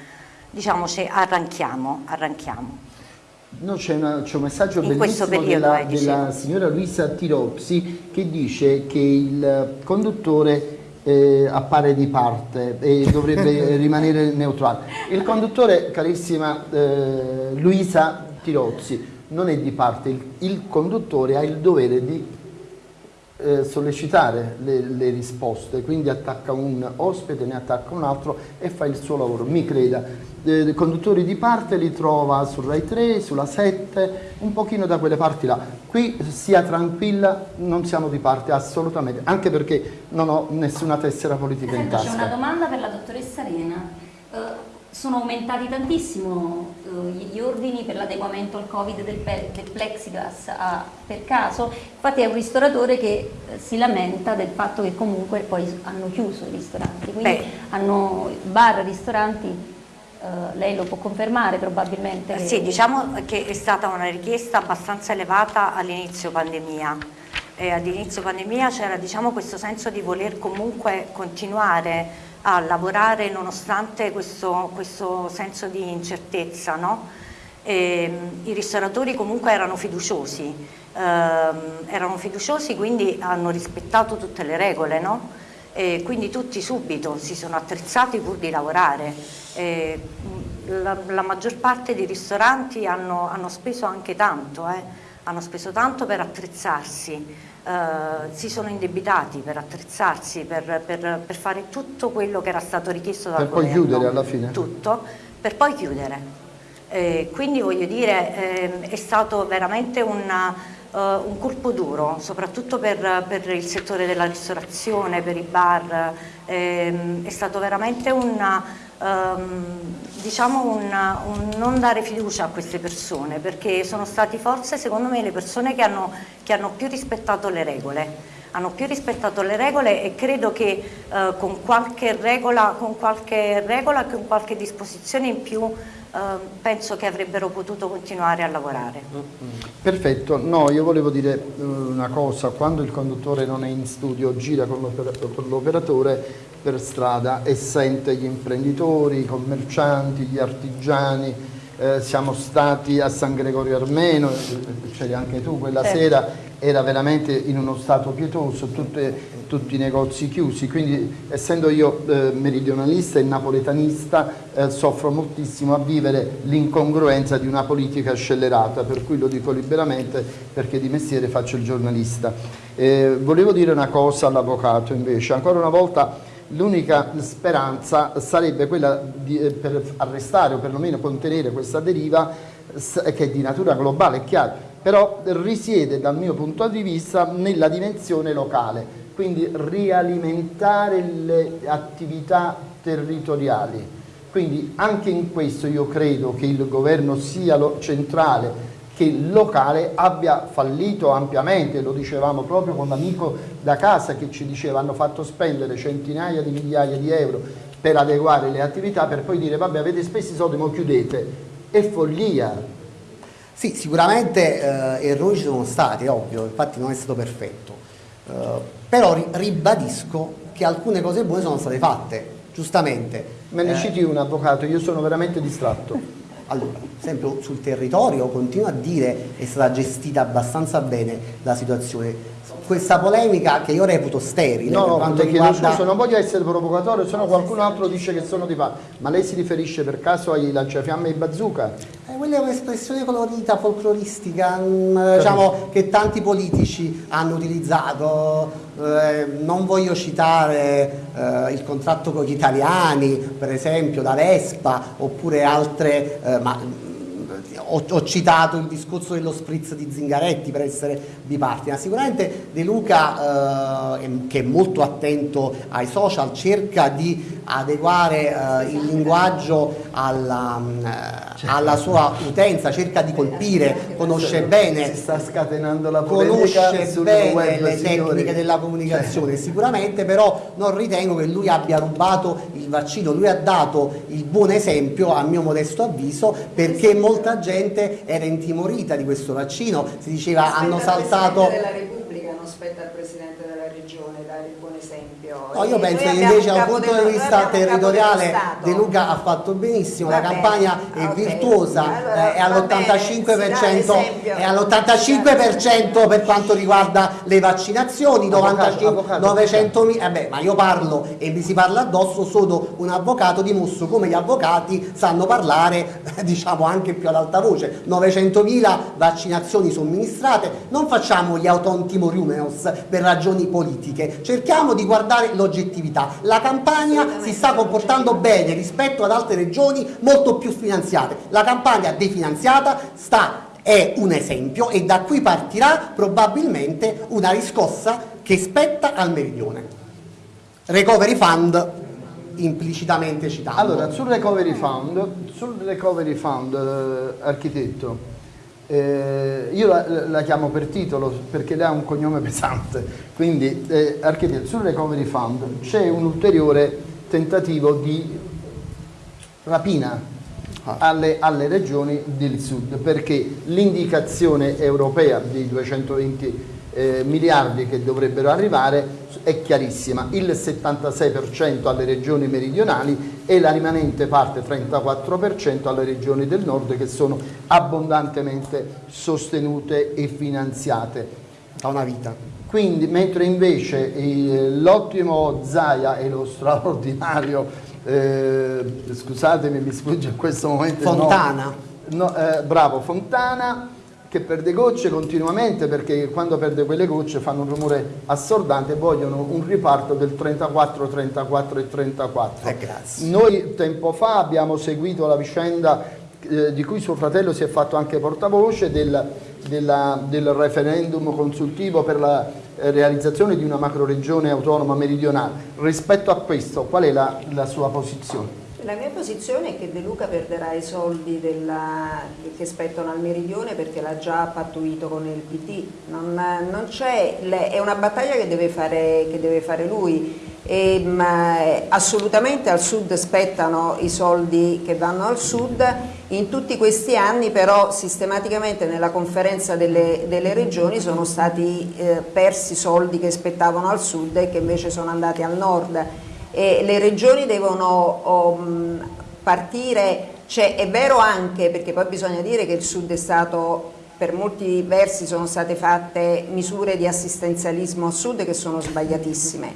diciamo arranchiamo, arranchiamo. No, c'è, un messaggio In bellissimo della, della signora Luisa Tiropsi che dice che il conduttore eh, appare di parte e dovrebbe [LAUGHS] rimanere neutrale. Il conduttore, carissima eh, Luisa Tirozzi, non è di parte, il, il conduttore ha il dovere di eh, sollecitare le, le, risposte, quindi attacca un ospite, ne attacca un altro e fa il suo lavoro, mi creda. Eh, conduttori di parte li trova su Rai 3, sulla 7, un pochino da quelle parti là. Qui sia tranquilla, non siamo di parte assolutamente, anche perché non ho nessuna tessera politica Senta, in tasca. C'è una domanda per la dottoressa Arena. Uh, sono aumentati tantissimo uh, gli ordini per l'adeguamento al covid del, del plexiglass a, per caso, infatti è un ristoratore che uh, si lamenta del fatto che comunque poi hanno chiuso i ristoranti, quindi Beh. hanno bar, ristoranti Uh, lei lo può confermare probabilmente? Che... Sì, diciamo che è stata una richiesta abbastanza elevata all'inizio pandemia. All'inizio pandemia c'era diciamo, questo senso di voler comunque continuare a lavorare nonostante questo, questo senso di incertezza. No? E, I ristoratori comunque erano fiduciosi, ehm, erano fiduciosi quindi hanno rispettato tutte le regole, no? E quindi tutti subito si sono attrezzati pur di lavorare. E, la, la, maggior parte dei ristoranti hanno, hanno speso anche tanto, eh? hanno speso tanto per attrezzarsi, eh, si sono indebitati per attrezzarsi, per, per, per, fare tutto quello che era stato richiesto dal per governo. Per poi chiudere alla fine? Tutto, per poi chiudere. Eh, quindi voglio dire, eh, è stato veramente una, un colpo duro, soprattutto per, per, il settore della ristorazione, per i bar, ehm, è stato veramente una Um, diciamo un, un, non dare fiducia a queste persone perché sono stati forse secondo me le persone che hanno, che hanno più rispettato le regole. Hanno più rispettato le regole e credo che uh, con qualche regola, con qualche regola, con qualche disposizione in più penso che avrebbero potuto continuare a lavorare. Perfetto, no io volevo dire una cosa, quando il conduttore non è in studio gira con l'operatore per strada e sente gli imprenditori, i commercianti, gli artigiani, eh, siamo stati a San Gregorio Armeno, c'eri anche tu quella certo. sera, era veramente in uno stato pietoso, tutte, tutti i negozi chiusi, quindi essendo io eh, meridionalista e napoletanista eh, soffro moltissimo a vivere l'incongruenza di una politica scellerata, per cui lo dico liberamente perché di mestiere faccio il giornalista. Eh, volevo dire una cosa all'avvocato invece, ancora una volta l'unica speranza sarebbe quella di, eh, per arrestare o perlomeno contenere questa deriva che è di natura globale, è chiaro, però risiede dal mio punto di vista nella dimensione locale, quindi rialimentare le attività territoriali. Quindi anche in questo io credo che il governo sia centrale che locale abbia fallito ampiamente, lo dicevamo proprio con l'amico da casa che ci diceva hanno fatto spendere centinaia di migliaia di euro per adeguare le attività per poi dire vabbè avete speso i soldi ma chiudete, è follia. Sì, sicuramente eh, errori ci sono stati, ovvio, infatti non è stato perfetto, eh, però ri ribadisco che alcune cose buone sono state fatte, giustamente. Me ne Eh, citi un avvocato, io sono veramente distratto. [LAUGHS] allora, esempio sul territorio continuo a dire è stata gestita abbastanza bene la situazione. Questa polemica che io reputo sterile No, no, quanto riguarda scusa, non voglio essere provocatorio, se no qualcun altro dice che sono di fa. Ma lei si riferisce per caso ai lanciafiamme e bazooka? Eh, quella è un'espressione colorita, folcloristica, mm, diciamo, che tanti politici hanno utilizzato. Eh, non voglio citare eh, il contratto con gli italiani, per esempio, da Vespa, oppure altre, eh, ma ho, ho citato il discorso dello spritz di Zingaretti per essere bipartisan. Sicuramente De Luca, eh, che è molto attento ai social, cerca di adeguare eh, il linguaggio alla, mm, eh, alla sua utenza, cerca di colpire, conosce bene Si sta scatenando la polemica conosce bene le tecniche della comunicazione sicuramente però non ritengo che lui abbia rubato il vaccino. Lui ha dato il buon esempio a mio modesto avviso perché molta gente era intimorita di questo vaccino si diceva hanno saltato Presidente della Repubblica non spetta al Presidente della Regione dare il buon esempio. No, io penso che invece da un punto di vista territoriale. De Luca ha fatto benissimo, la Va bene, campagna è ok. virtuosa, Allora, eh, è va all'85%, bene, si dà l'esempio. è all'85% per quanto riguarda le vaccinazioni, Avvocato, 95, avvocato, 900 mila, eh beh, ma io parlo e mi si parla addosso, sono un avvocato, dimostro come gli avvocati sanno parlare, [LAUGHS] diciamo anche più ad alta voce, 900.000 vaccinazioni somministrate, non facciamo gli autontimoriumenos per ragioni politiche, cerchiamo di guardare l'oggettività, la campagna si sta comportando bene rispetto ad altre regioni molto più finanziate, la campagna definanziata sta è un esempio e da qui partirà probabilmente una riscossa che spetta al meridione. Recovery Fund implicitamente citato. Allora, sul recovery fund, sul recovery fund, eh, architetto, eh, io la, la chiamo per titolo perché lei ha un cognome [LAUGHS] pesante, quindi eh, architetto, sul recovery fund c'è un ulteriore tentativo di rapina alle, alle regioni del sud perché l'indicazione europea di 220 eh, miliardi che dovrebbero arrivare è chiarissima, il 76% alle regioni meridionali e la rimanente parte 34% alle regioni del nord che sono abbondantemente sostenute e finanziate. da una vita. Quindi, mentre invece eh, l'ottimo Zaia e lo straordinario, eh, scusatemi mi sfugge in questo momento. Fontana. No, eh, bravo, Fontana che perde gocce continuamente perché quando perde quelle gocce fanno un rumore assordante e vogliono un riparto del 34, 34 e 34. Eh, grazie. Noi tempo fa abbiamo seguito la vicenda eh, di cui suo fratello si è fatto anche portavoce del, della- del referendum consultivo per la eh, realizzazione di una macroregione autonoma meridionale. Rispetto a questo, qual è la, la sua posizione? La mia posizione è che De Luca perderà i soldi della- che spettano al meridione perché l'ha già pattuito con il PD. Non, non le- è una battaglia che deve fare, che deve fare lui. E, ma, eh, assolutamente al sud spettano i soldi che vanno al sud, in tutti questi anni però sistematicamente nella conferenza delle, delle regioni sono stati eh, persi soldi che spettavano al sud e che invece sono andati al nord e le regioni devono mh, partire, cioè, è vero anche perché poi bisogna dire che il sud è stato per molti versi sono state fatte misure di assistenzialismo al sud che sono sbagliatissime.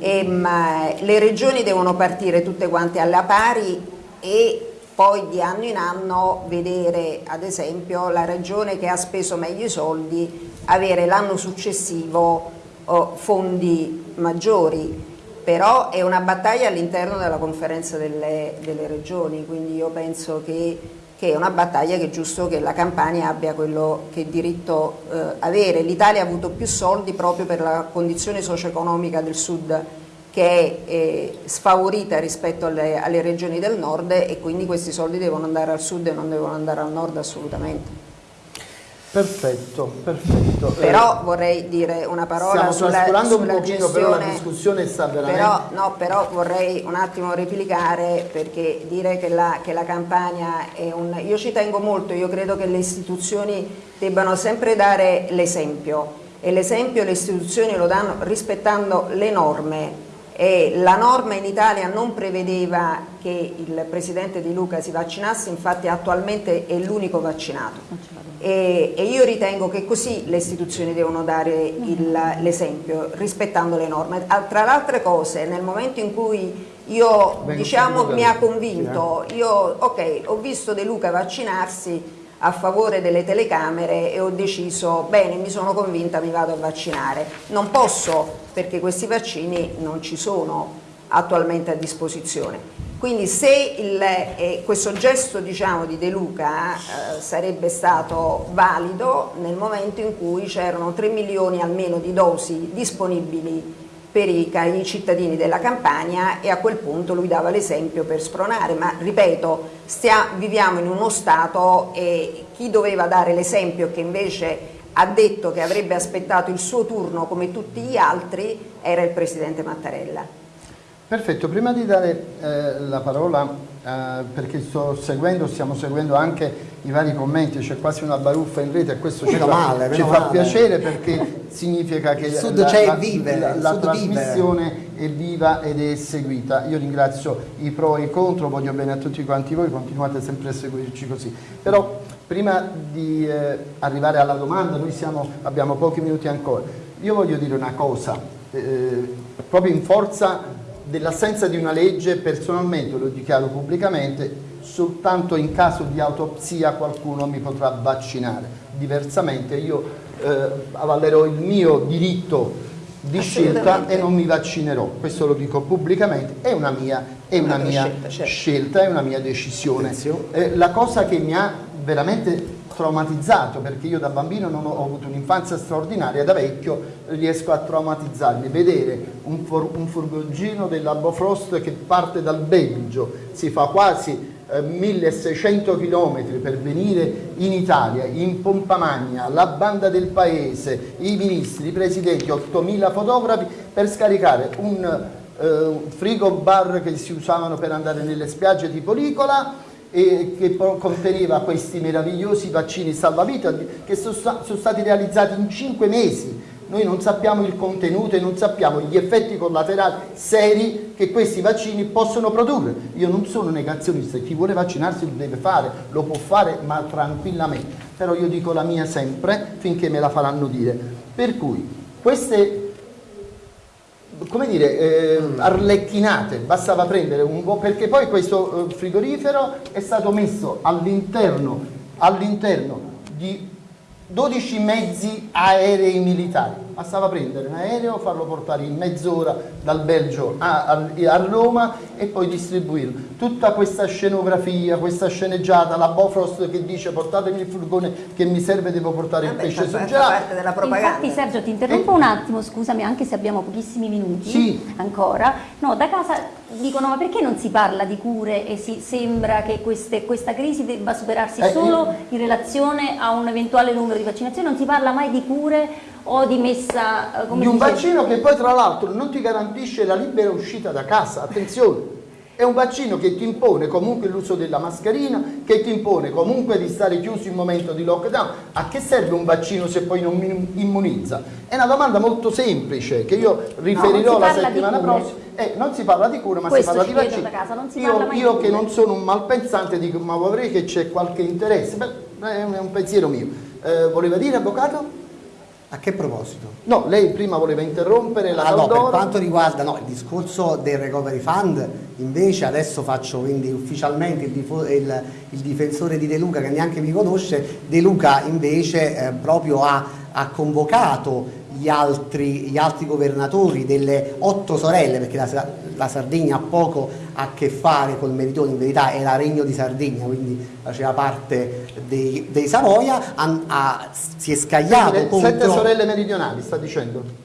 E, ma, le regioni devono partire tutte quante alla pari e poi di anno in anno vedere ad esempio la regione che ha speso meglio i soldi avere l'anno successivo oh, fondi maggiori però è una battaglia all'interno della conferenza delle, delle regioni, quindi io penso che, che è una battaglia che è giusto che la Campania abbia quello che diritto eh, avere. L'Italia ha avuto più soldi proprio per la condizione socio-economica del sud che è eh, sfavorita rispetto alle, alle regioni del nord e quindi questi soldi devono andare al sud e non devono andare al nord assolutamente. Perfetto, perfetto. Però vorrei dire una parola Stiamo sulla, trascurando un sulla pochino, però la discussione sta veramente... Però, no, però vorrei un attimo replicare perché dire che la, che la campagna è un... Io ci tengo molto, io credo che le istituzioni debbano sempre dare l'esempio. E l'esempio le istituzioni lo danno rispettando le norme E la norma in Italia non prevedeva che il Presidente Di Luca si vaccinasse, infatti attualmente è l'unico vaccinato. E, e, io ritengo che così le istituzioni devono dare l'esempio, rispettando le norme. Ah, tra le altre cose, nel momento in cui io, diciamo, mi ha convinto, io, ok, ho visto De Luca vaccinarsi, a favore delle telecamere e ho deciso, bene, mi sono convinta, mi vado a vaccinare. Non posso perché questi vaccini non ci sono attualmente a disposizione. Quindi se il, eh, questo gesto diciamo, di De Luca eh, sarebbe stato valido nel momento in cui c'erano 3 milioni almeno di dosi disponibili per i, i, cittadini della campagna e a quel punto lui dava l'esempio per spronare, ma ripeto, stia, viviamo in uno Stato e chi doveva dare l'esempio che invece ha detto che avrebbe aspettato il suo turno come tutti gli altri era il Presidente Mattarella. Perfetto, prima di dare eh, la parola, eh, perché sto seguendo, stiamo seguendo anche i vari commenti, c'è quasi una baruffa in rete e questo ci, fa, male, ci fa, piacere perché significa che Sud la, la, vive, la, la trasmissione vive. è viva ed è seguita. Io ringrazio i pro e i contro, voglio bene a tutti quanti voi, continuate sempre a seguirci così. Però prima di eh, arrivare alla domanda, noi siamo, abbiamo pochi minuti ancora, io voglio dire una cosa, eh, proprio in forza dell'assenza di una legge personalmente, lo dichiaro pubblicamente, soltanto in caso di autopsia qualcuno mi potrà vaccinare, diversamente io eh, avallerò il mio diritto di scelta e non mi vaccinerò, questo lo dico pubblicamente, è una mia, è una mia scelta, certo. scelta, è una mia decisione. Eh, la cosa che mi ha veramente traumatizzato perché io da bambino non ho, ho avuto un'infanzia straordinaria, da vecchio riesco a traumatizzarmi, vedere un, for, un furgoncino della Bofrost che parte dal Belgio, si fa quasi eh, 1600 km per venire in Italia, in pompa magna, la banda del paese, i ministri, i presidenti, 8000 fotografi per scaricare un eh, frigo bar che si usavano per andare nelle spiagge tipo Licola e che conteneva questi meravigliosi vaccini salvavita che sono, stati realizzati in 5 mesi. Noi non sappiamo il contenuto e non sappiamo gli effetti collaterali seri che questi vaccini possono produrre. Io non sono negazionista, chi vuole vaccinarsi lo deve fare, lo può fare ma tranquillamente. Però io dico la mia sempre finché me la faranno dire. Per cui queste come dire, eh, arlecchinate, bastava prendere un po' perché poi questo eh, frigorifero è stato messo all'interno all di 12 mezzi aerei militari bastava prendere un aereo, farlo portare in mezz'ora dal Belgio a, a, a, Roma e poi distribuirlo. Tutta questa scenografia, questa sceneggiata, la Bofrost che dice portatemi il furgone che mi serve, devo portare Vabbè, il pesce surgelato. parte della propaganda. Infatti Sergio ti interrompo e... un attimo, scusami, anche se abbiamo pochissimi minuti sì. ancora. No, da casa dicono ma perché non si parla di cure e si sembra che queste, questa crisi debba superarsi eh, solo eh. in relazione a un eventuale numero di vaccinazioni, non si parla mai di cure o di messa... Eh, di un dice? vaccino che poi tra l'altro non ti garantisce la libera uscita da casa, attenzione! È un vaccino che ti impone comunque l'uso della mascherina, che ti impone comunque di stare chiuso in momento di lockdown. A che serve un vaccino se poi non mi immunizza? È una domanda molto semplice che io riferirò no, la settimana prossima. Eh, non si parla di cura ma Questo si parla di vaccino. io, io che non sono un malpensante dico ma vorrei che c'è qualche interesse. Beh, è un pensiero mio. Eh, voleva dire avvocato? A che proposito? No, lei prima voleva interrompere la ah, no, per quanto riguarda no, il discorso del recovery fund, invece adesso faccio quindi ufficialmente il, il, il difensore di De Luca che neanche mi conosce, De Luca invece eh, proprio ha, ha convocato gli altri, gli altri, governatori delle otto sorelle, perché la, la, Sardegna ha poco a che fare col Meridione, in verità era Regno di Sardegna, quindi faceva parte dei, dei Savoia, ha, ha, si è scagliato Sette contro... Sette sorelle meridionali, sta dicendo?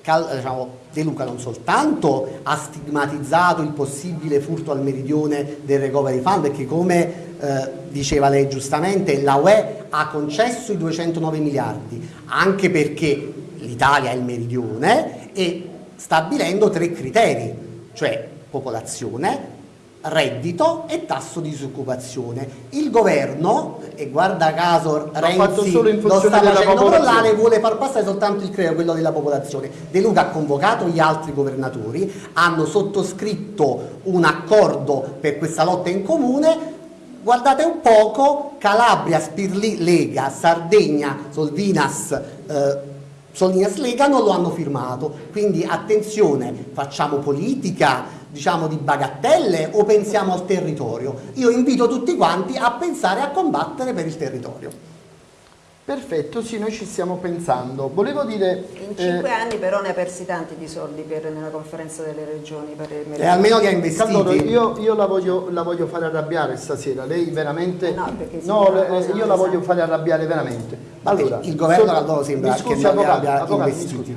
Cal, diciamo, De Luca non soltanto ha stigmatizzato il possibile furto al meridione del recovery fund, perché come eh, diceva lei giustamente, la UE ha concesso i 209 miliardi, anche perché l'Italia è il meridione e stabilendo tre criteri, cioè popolazione, reddito e tasso di disoccupazione. Il governo, e guarda caso Renzi lo sta facendo crollare, vuole far passare soltanto il credito, quello della popolazione. De Luca ha convocato gli altri governatori, hanno sottoscritto un accordo per questa lotta in comune, guardate un poco, Calabria, Spirli, Lega, Sardegna, Solvinas, eh, Solinas Lega non lo hanno firmato, quindi attenzione, facciamo politica diciamo di bagattelle o pensiamo al territorio? Io invito tutti quanti a pensare a combattere per il territorio. Perfetto, sì, noi ci stiamo pensando. Volevo dire... In eh, cinque anni però ne ha persi tanti di soldi per, nella conferenza delle regioni. Per il E almeno li ha investiti. Caldoro, io, io la, voglio, la voglio fare arrabbiare stasera, lei veramente... Eh no, perché si no, cosa io la voglio fare arrabbiare veramente. Allora, il governo so- Caldoro sembra mi scusi, che avvocato, abbia avvocato.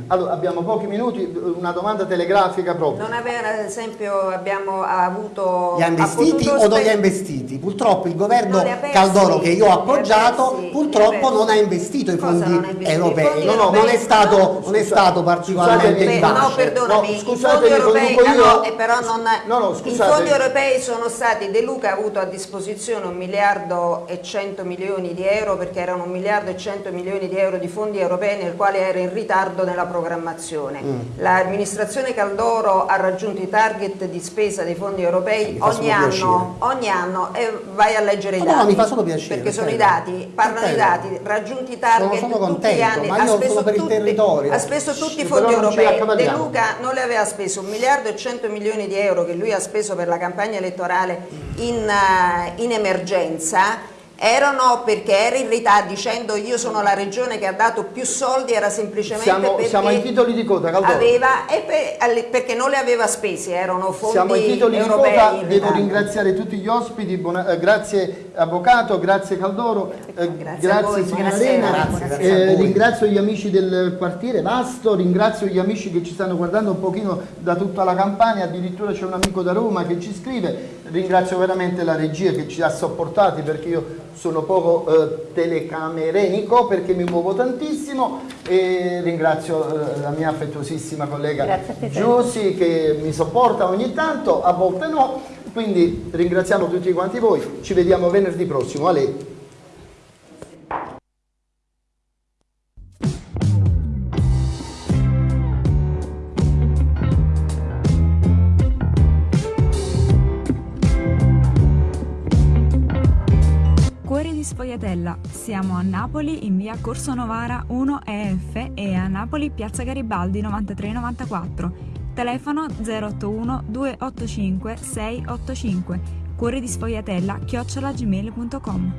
Allora, abbiamo pochi minuti, una domanda telegrafica proprio. Non aveva, ad esempio, abbiamo avuto... Li ha investiti o non li ha investiti? Purtroppo il governo persi, Caldoro che io ho appoggiato persi, purtroppo non ha investito i fondi investito? Europei. fondi No, no, europei- non è stato, no, non è stato particolarmente Beh, vivace. no, perdonami, No, i scusate, fondi lo europei, dico ah, io. no, però non, No, no, i scusate. fondi europei sono stati, De Luca ha avuto a disposizione un miliardo e 100 milioni di euro perché erano un miliardo e 100 milioni di euro di fondi europei nel quale era in ritardo nella programmazione. Mm. L'amministrazione Caldoro ha raggiunto i target di spesa dei fondi europei ogni anno, ogni anno e vai a leggere i No, no, dati. mi fa solo piacere, Perché sono i dati, parlano i dati, raggiunti i target Sono- sono tutti gli anni, ma ha speso sono per il tutti- territorio. ha speso tutti i fondi europei. De. Luca non le aveva speso un miliardo e 100 milioni di euro che lui ha speso per la campagna elettorale in, eh, in emergenza erano perché era in ritardo dicendo io sono la regione che ha dato più soldi era semplicemente Siamo, perché siamo ai titoli di coda, Caldoro. aveva e per- perché non le aveva spesi erano fondi Siamo ai titoli di coda, devo ritardo. ringraziare tutti gli ospiti, buona- eh, grazie Avvocato, grazie Caldoro, eh, Grazie voi, signora. Arena, Grazie, grazie eh, ringrazio gli amici del quartiere Vasto, ringrazio gli amici che ci stanno guardando un pochino da tutta la campagna, addirittura c'è un amico da Roma che ci scrive, ringrazio veramente la regia che ci ha sopportati perché io sono poco eh, telecamerenico perché mi muovo tantissimo e ringrazio eh, la mia affettuosissima collega Giussi che mi sopporta ogni tanto, a volte no, quindi ringraziamo tutti quanti voi, ci vediamo venerdì prossimo, a Sfogliatella. Siamo a Napoli in via Corso Novara 1 EF e a Napoli piazza Garibaldi 9394. Telefono 081 285 685. Cuori di Sfogliatella chiocciolagmail.com.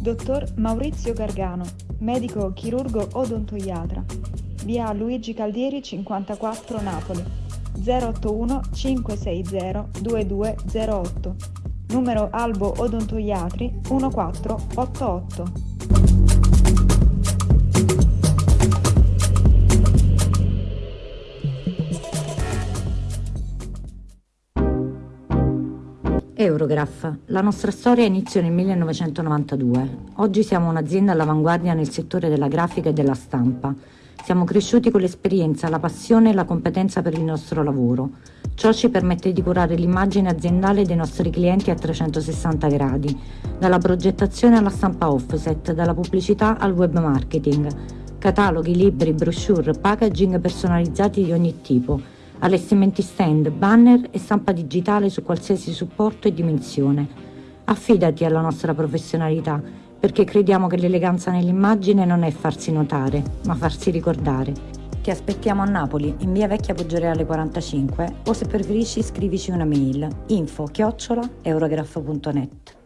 Dottor Maurizio Gargano, medico chirurgo odontoiatra. Via Luigi Caldieri 54 Napoli. 081 560 2208. Numero Albo Odontoiatri 1488. Eurograph. La nostra storia iniziò nel 1992. Oggi siamo un'azienda all'avanguardia nel settore della grafica e della stampa. Siamo cresciuti con l'esperienza, la passione e la competenza per il nostro lavoro. Ciò ci permette di curare l'immagine aziendale dei nostri clienti a 360 gradi, dalla progettazione alla stampa offset, dalla pubblicità al web marketing, cataloghi, libri, brochure, packaging personalizzati di ogni tipo, allestimenti stand, banner e stampa digitale su qualsiasi supporto e dimensione. Affidati alla nostra professionalità, perché crediamo che l'eleganza nell'immagine non è farsi notare, ma farsi ricordare. Ti aspettiamo a Napoli, in via Vecchia Poggioreale 45, o se preferisci scrivici una mail info chiocciola eurograph.net.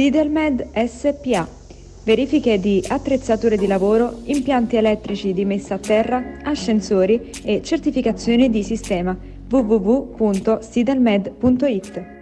Sidelmed SPA. Verifiche di attrezzature di lavoro, impianti elettrici di messa a terra, ascensori e certificazioni di sistema www.sidelmed.it